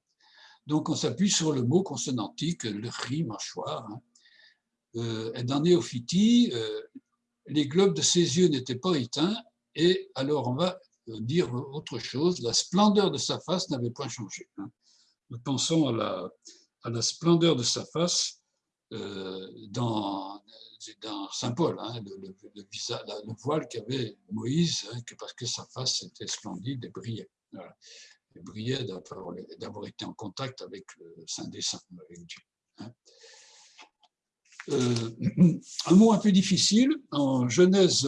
Donc on s'appuie sur le mot consonantique, le ri, mâchoire. Hein. Euh, et dans Néophytie, les globes de ses yeux n'étaient pas éteints, et alors on va dire autre chose, la splendeur de sa face n'avait point changé. Hein. Nous pensons à la splendeur de sa face dans dans Saint Paul, hein, le, le, voile qu'avait Moïse, hein, que parce que sa face était splendide et brillait. Et brillait d'avoir été en contact avec le Saint des Saints, avec Dieu. Hein. Euh, un mot un peu difficile, en Genèse,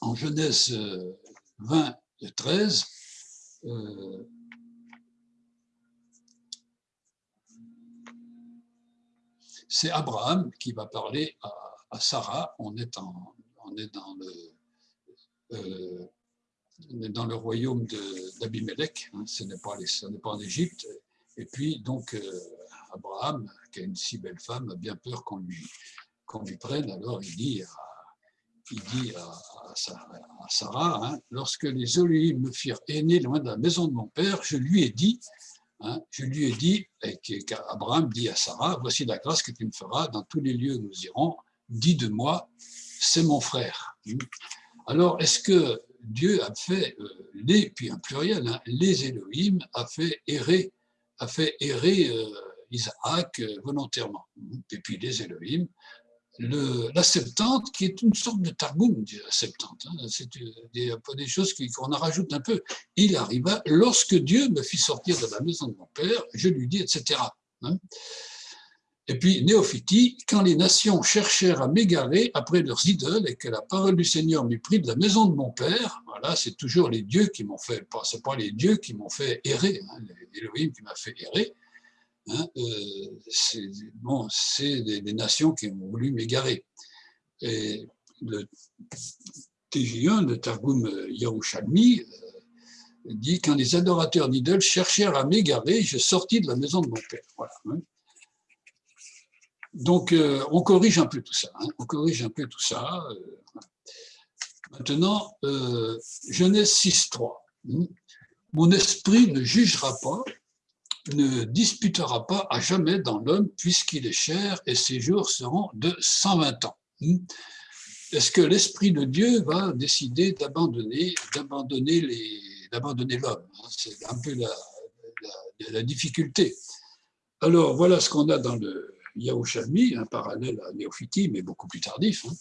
en Genèse 20 et 13, c'est Abraham qui va parler à, Sarah. On est, le, euh, dans le royaume d'Abimelech, hein, ce n'est pas, en Égypte. Et puis, donc, euh, Abraham, qui a une si belle femme, a bien peur qu'on lui, prenne. Alors, il dit à, Sarah, hein, lorsque les Elohim me firent aîner loin de la maison de mon père, je lui ai dit, Hein, je lui ai dit, et Abraham dit à Sarah, voici la grâce que tu me feras dans tous les lieux où nous irons, dis de moi, c'est mon frère. Alors, est-ce que Dieu a fait euh, les, puis un pluriel, hein, les Elohim, a fait errer, euh, Isaac euh, volontairement. Et puis les Elohim la Septante, qui est une sorte de Targum, la Septante. Hein, c'est des, des choses qu'on en rajoute un peu. Il arriva, lorsque Dieu me fit sortir de la maison de mon père, je lui dis, etc. Hein. Et puis, Néophytie, quand les nations cherchèrent à m'égarer après leurs idoles et que la parole du Seigneur m'eut pris de la maison de mon père, voilà, c'est toujours les dieux qui m'ont fait, c'est pas les dieux qui m'ont fait errer, hein, l'Élohim qui m'a fait errer, Hein, euh, c'est bon, des, nations qui ont voulu m'égarer. Et le TJ1, le Targum Yerushalmi, euh, dit quand les adorateurs d'idoles cherchèrent à m'égarer, je sortis de la maison de mon père. Voilà, hein. Donc, euh, on corrige un peu tout ça. Hein, on corrige un peu tout ça. Maintenant, Genèse 6.3. Mon esprit ne jugera pas ne disputera pas à jamais dans l'homme puisqu'il est cher et ses jours seront de 120 ans. Hmm. Est-ce que l'Esprit de Dieu va décider d'abandonner l'homme hein? C'est un peu la, difficulté. Alors, voilà ce qu'on a dans le Yahushami, un parallèle à Néophytie, mais beaucoup plus tardif, hein.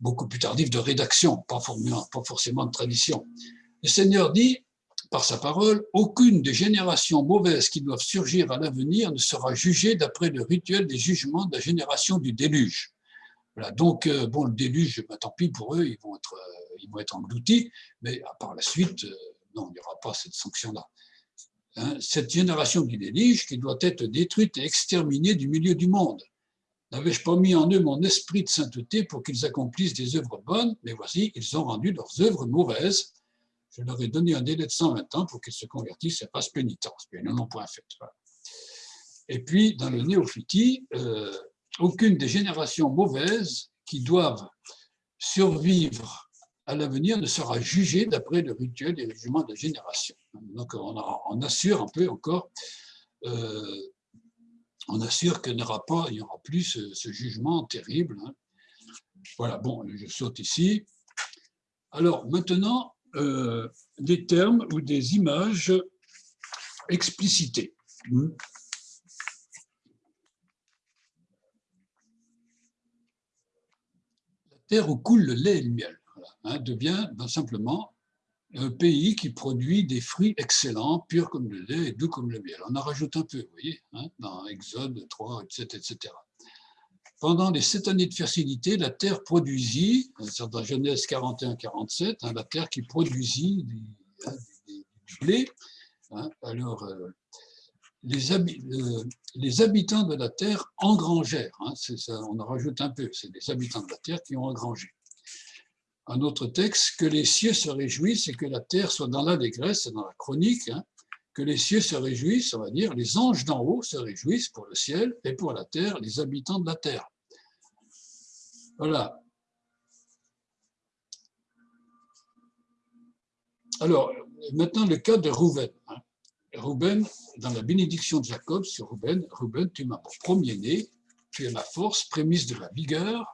beaucoup plus tardif de rédaction, pas forcément de tradition. Le Seigneur dit, par sa parole, aucune des générations mauvaises qui doivent surgir à l'avenir ne sera jugée d'après le rituel des jugements de la génération du déluge. Voilà, donc, euh, bon, le déluge, bah, tant pis pour eux, ils vont être, euh, ils vont être engloutis, mais par la suite, euh, non, il n'y aura pas cette sanction-là. Hein, cette génération du déluge qui doit être détruite et exterminée du milieu du monde. N'avais-je pas mis en eux mon esprit de sainteté pour qu'ils accomplissent des œuvres bonnes? Mais voici, ils ont rendu leurs œuvres mauvaises je leur ai donné un délai de 120 ans pour qu'ils se convertissent et fassent pénitence. Ils n'en ont point fait. Et puis, dans le néophytie, euh, aucune des générations mauvaises qui doivent survivre à l'avenir ne sera jugée d'après le rituel des jugements de génération. Donc, on, assure un peu encore, euh, on assure qu'il n'y aura pas, il y aura plus ce, jugement terrible. Hein. Voilà, bon, je saute ici. Alors, maintenant, euh, des termes ou des images explicités. Hmm. La terre où coule le lait et le miel hein, devient ben, simplement un pays qui produit des fruits excellents, purs comme le lait et doux comme le miel. On en rajoute un peu, vous voyez, hein, dans Exode 3, etc. etc. Pendant les sept années de fertilité, la terre produisit, dans Genèse 41-47, hein, la terre qui produisit du, hein, blé. Hein. alors, euh, les, habitants de la terre engrangèrent, on en rajoute un peu, c'est les habitants de la terre qui ont engrangé. un autre texte, que les cieux se réjouissent et que la terre soit dans l'allégresse, c'est dans la chronique, que les cieux se réjouissent, on va dire, les anges d'en haut se réjouissent pour le ciel et pour la terre, les habitants de la terre. Voilà. Alors, maintenant le cas de Rouven. Hein. Rouben, dans la bénédiction de Jacob sur Rouben, Rouben, tu m'as pour premier-né, tu es ma force, prémisse de la vigueur,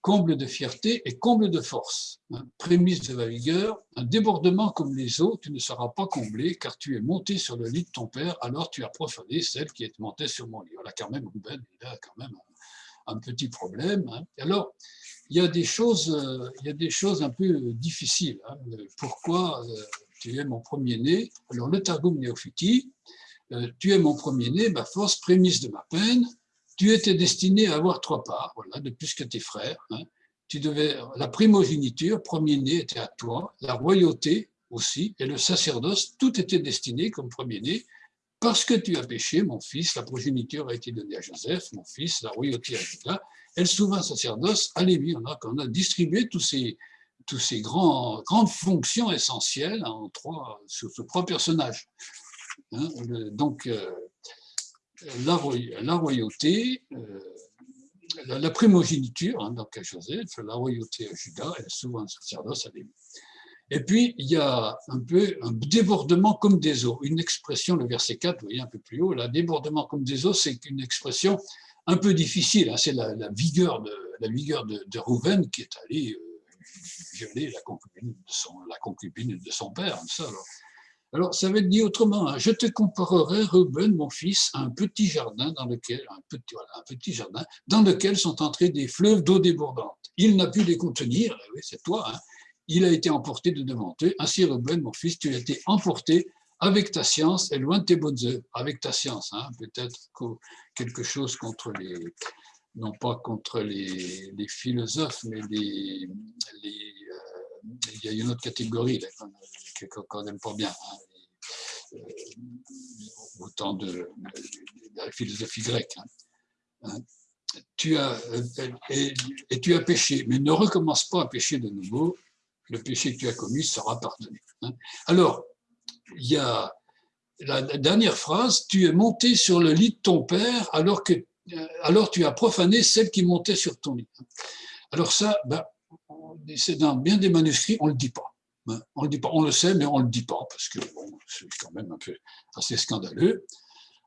comble de fierté et comble de force. Prémisse de la vigueur, un débordement comme les eaux, tu ne seras pas comblé, car tu es monté sur le lit de ton père, alors tu as profané celle qui est montée sur mon lit. Voilà, quand même, Rouben, il a quand même un, petit problème. Hein. Alors, il y, a des choses, euh, il y a des choses un peu difficiles. Hein. Pourquoi euh, tu es mon premier-né? Alors, le Targum euh, tu es mon premier-né, ma force, prémisse de ma peine, tu étais destiné à avoir trois parts, voilà, de plus que tes frères. Hein. Tu devais, la primogéniture, premier-né, était à toi, la royauté aussi, et le sacerdoce, tout était destiné comme premier-né, parce que tu as péché, mon fils, la progéniture a été donnée à Joseph, mon fils, la royauté à Judas, et le souverain sacerdoce à Lévi. On a, on a distribué tous ces, tous ces grands, grandes fonctions essentielles en trois, sur, ce trois personnages. Hein. donc, euh, la, royauté, euh, la, primogéniture, hein, donc à Joseph, la royauté à Judas souvent un sacerdoce à Lévi. Et puis, il y a un peu un débordement comme des eaux. Une expression, le verset 4, vous voyez un peu plus haut, là, débordement comme des eaux, c'est une expression un peu difficile. Hein. c'est la, vigueur de, la vigueur de, de Rouven qui est allé euh, violer la concubine de son, père. Alors. Alors, ça va être dit autrement. Hein. Je te comparerai, Ruben, mon fils, à un petit jardin dans lequel, un petit, jardin, dans lequel sont entrés des fleuves d'eau débordante. Il n'a pu les contenir, eh c'est toi, hein. Il a été emporté de devant eux. Ainsi, Ruben, mon fils, tu as été emporté avec ta science et loin de tes bonnes œuvres. Avec ta science, hein, peut-être quelque chose contre les, non pas contre les, philosophes, mais les, les il y a une autre catégorie qu'on n'aime pas bien, hein, euh, autant de, la philosophie grecque. Hein. Tu as, euh, et, tu as péché, mais ne recommence pas à pécher de nouveau, le péché que tu as commis sera pardonné. Alors, il y a la dernière phrase, tu es monté sur le lit de ton père alors que euh, alors tu as profané celle qui montait sur ton lit. Alors ça, ben, c'est dans bien des manuscrits, on ne le dit pas. Hein. On le dit pas. On le sait, mais on ne le dit pas, parce que c'est quand même un peu assez scandaleux.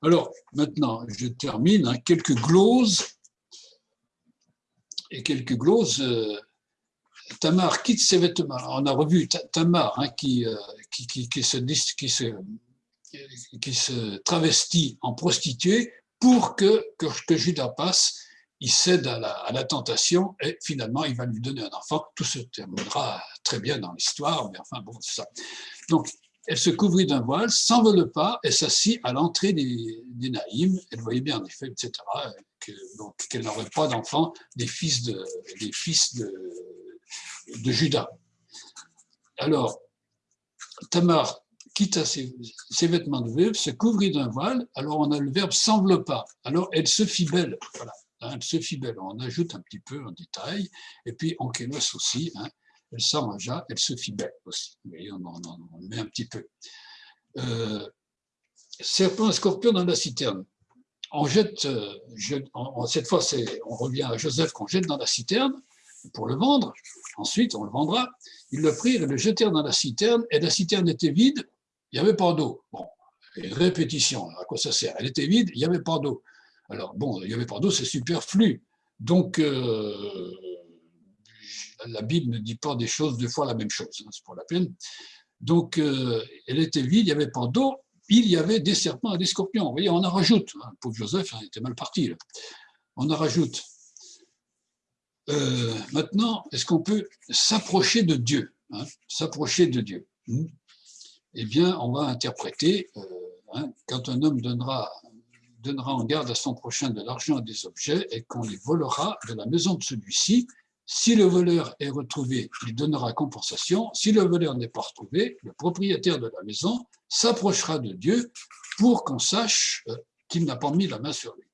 Alors, maintenant, je termine. Hein, quelques gloses. Et quelques gloses. Euh, Tamar quitte ses vêtements. On a revu Tamar hein, qui, euh, qui, qui, se, qui, se, qui se travestit en prostituée pour que Judas passe il cède à la, tentation et finalement il va lui donner un enfant. Tout se terminera très bien dans l'histoire, mais enfin bon, c'est ça. Donc, elle se couvrit d'un voile, s'envole pas et s'assit à l'entrée des, des Naïms. Elle voyait bien en effet, etc., qu'elle n'aurait pas d'enfants, des fils de, des fils de, de Judas. Alors, Tamar quitta ses, ses, vêtements de veuve, se couvrit d'un voile, alors on a le verbe s'enveloppa, alors elle se fit belle, voilà. Hein, elle se fit belle. On ajoute un petit peu en détail. Et puis, en kénos aussi, hein, elle s'arrangea, elle se fit belle aussi. Vous on, en, met un petit peu. Euh, serpent et scorpion dans la citerne. On jette, euh, cette fois, on revient à Joseph qu'on jette dans la citerne pour le vendre. Ensuite, on le vendra. Ils le prirent et le jetèrent dans la citerne, et la citerne était vide, il n'y avait pas d'eau. Bon, répétition, à quoi ça sert? Elle était vide, il n'y avait pas d'eau. Alors, bon, il n'y avait pas d'eau, c'est superflu. Donc, euh, la Bible ne dit pas des choses deux fois la même chose, hein, c'est pour la peine. Donc, euh, elle était vide, il n'y avait pas d'eau, il y avait des serpents et des scorpions. Vous voyez, on en rajoute. Hein, pauvre Joseph hein, était mal parti. On en rajoute. Euh, maintenant, est-ce qu'on peut s'approcher de Dieu S'approcher de Dieu. Hmm? Eh bien, on va interpréter, quand un homme donnera donnera en garde à son prochain de l'argent et des objets et qu'on les volera de la maison de celui-ci. Si le voleur est retrouvé, il donnera compensation. Si le voleur n'est pas retrouvé, le propriétaire de la maison s'approchera de Dieu pour qu'on sache euh, qu'il n'a pas mis la main sur lui.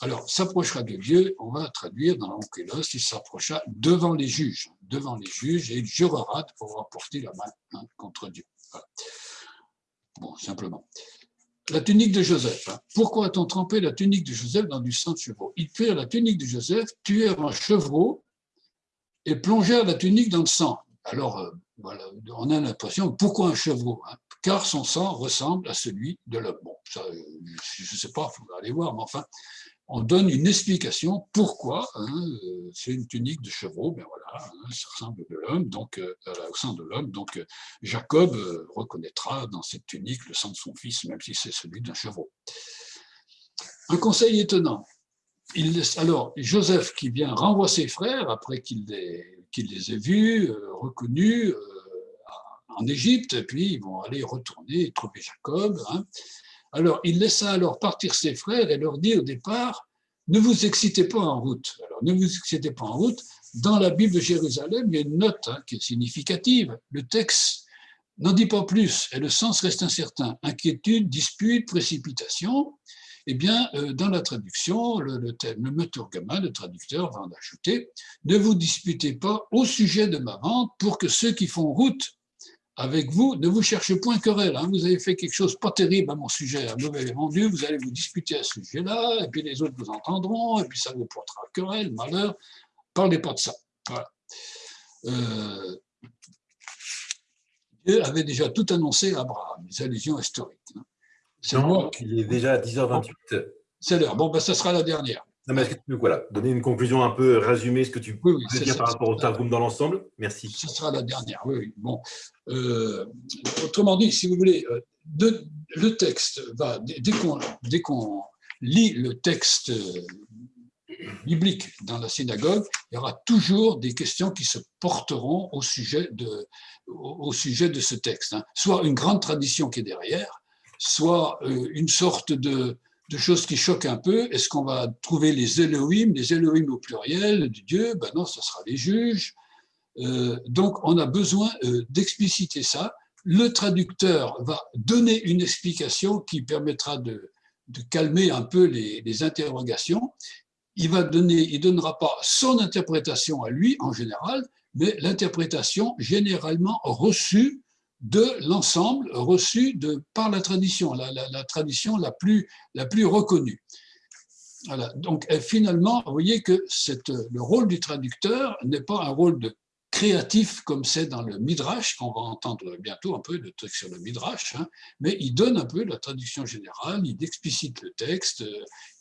Alors, s'approchera de Dieu, on va traduire dans l'Onkelos, il s'approcha devant les juges, devant les juges, et il jurera de pouvoir porter la main hein, contre Dieu. Bon, simplement. La tunique de Joseph. Hein. Pourquoi a-t-on trempé la tunique de Joseph dans du sang de chevreau? Ils tuèrent la tunique de Joseph, tuèrent un chevreau et plongèrent la tunique dans le sang. Alors, euh, on a l'impression, pourquoi un chevreau hein? Car son sang ressemble à celui de l'homme. Bon, euh, je ne sais pas, il faudra aller voir, mais enfin, on donne une explication pourquoi hein, euh, c'est une tunique de chevreau, ben voilà, hein, ça ressemble de l'homme, donc euh, au sang de l'homme. Donc Jacob reconnaîtra dans cette tunique le sang de son fils, même si c'est celui d'un chevreau. Un conseil étonnant. Il alors Joseph qui vient renvoie ses frères après qu'il les, ait vus, reconnus en Égypte, puis ils vont aller retourner trouver Jacob. Hein. Alors, il laissa alors partir ses frères et leur dit au départ, ne vous excitez pas en route. Alors, ne vous excitez pas en route. Dans la Bible de Jérusalem, il y a une note hein, qui est significative. Le texte n'en dit pas plus et le sens reste incertain. Inquiétude, dispute, précipitation. Eh bien, euh, dans la traduction, le, le, le le traducteur, va en ajouter « Ne vous disputez pas au sujet de ma vente pour que ceux qui font route avec vous, ne vous cherchez point querelle. Hein. Vous avez fait quelque chose pas terrible à mon sujet, un mauvais vendu, vous allez vous disputer à ce sujet-là, et puis les autres vous entendront, et puis ça vous portera querelle, malheur. Parlez pas de ça. Euh, Dieu avait déjà tout annoncé à Abraham, les allusions historiques. Hein. C'est moi qui... Il est déjà à 10h28. C'est l'heure. Bon, ben, ça sera la dernière. Non, mais est-ce que tu peux voilà, donner une conclusion un peu résumée, ce que tu peux dire par rapport au Targum dans l'ensemble? Merci. Ce sera la dernière, oui. Bon. Euh, autrement dit, si vous voulez, euh, de, le texte va, dès qu'on lit le texte euh, biblique dans la synagogue, il y aura toujours des questions qui se porteront au sujet de, au, sujet de ce texte. Hein. Soit une grande tradition qui est derrière, soit une sorte de, de choses qui choquent un peu. Est-ce qu'on va trouver les Elohim, les Elohim au pluriel du Dieu? Ben non, ce sera les juges. Euh, donc, on a besoin euh, d'expliciter ça. Le traducteur va donner une explication qui permettra de, calmer un peu les, les, interrogations. Il va donner, il donnera pas son interprétation à lui en général, mais l'interprétation généralement reçue de l'ensemble reçu par la tradition, la, tradition la plus, la plus reconnue. Voilà. Donc finalement, vous voyez que le rôle du traducteur n'est pas un rôle de créatif comme c'est dans le Midrash, qu'on va entendre bientôt un peu de trucs sur le Midrash, hein, mais il donne un peu la traduction générale, il explicite le texte,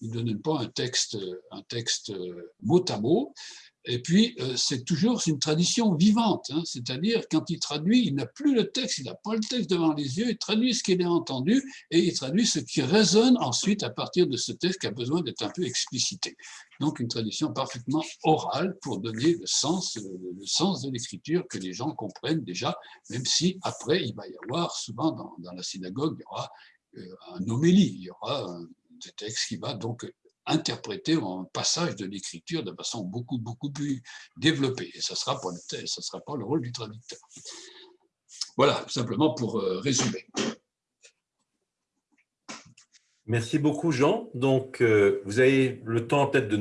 il ne donne pas un texte, un texte mot à mot, et puis, euh, c'est toujours une tradition vivante, hein. c'est-à-dire quand il traduit, il n'a plus le texte, il n'a pas le texte devant les yeux, il traduit ce qu'il a entendu et il traduit ce qui résonne ensuite à partir de ce texte qui a besoin d'être un peu explicité. Donc, une tradition parfaitement orale pour donner le sens, le sens de l'écriture que les gens comprennent déjà, même si après, il va y avoir, souvent dans, la synagogue, il y aura euh, un homélie, il y aura un texte qui va donc interpréter un passage de l'écriture de façon beaucoup, beaucoup plus développée. Et ça ne sera, pas le, sera pas le rôle du traducteur. Voilà, simplement pour euh, résumer. Merci beaucoup, Jean. Donc, euh, vous avez le temps peut-être de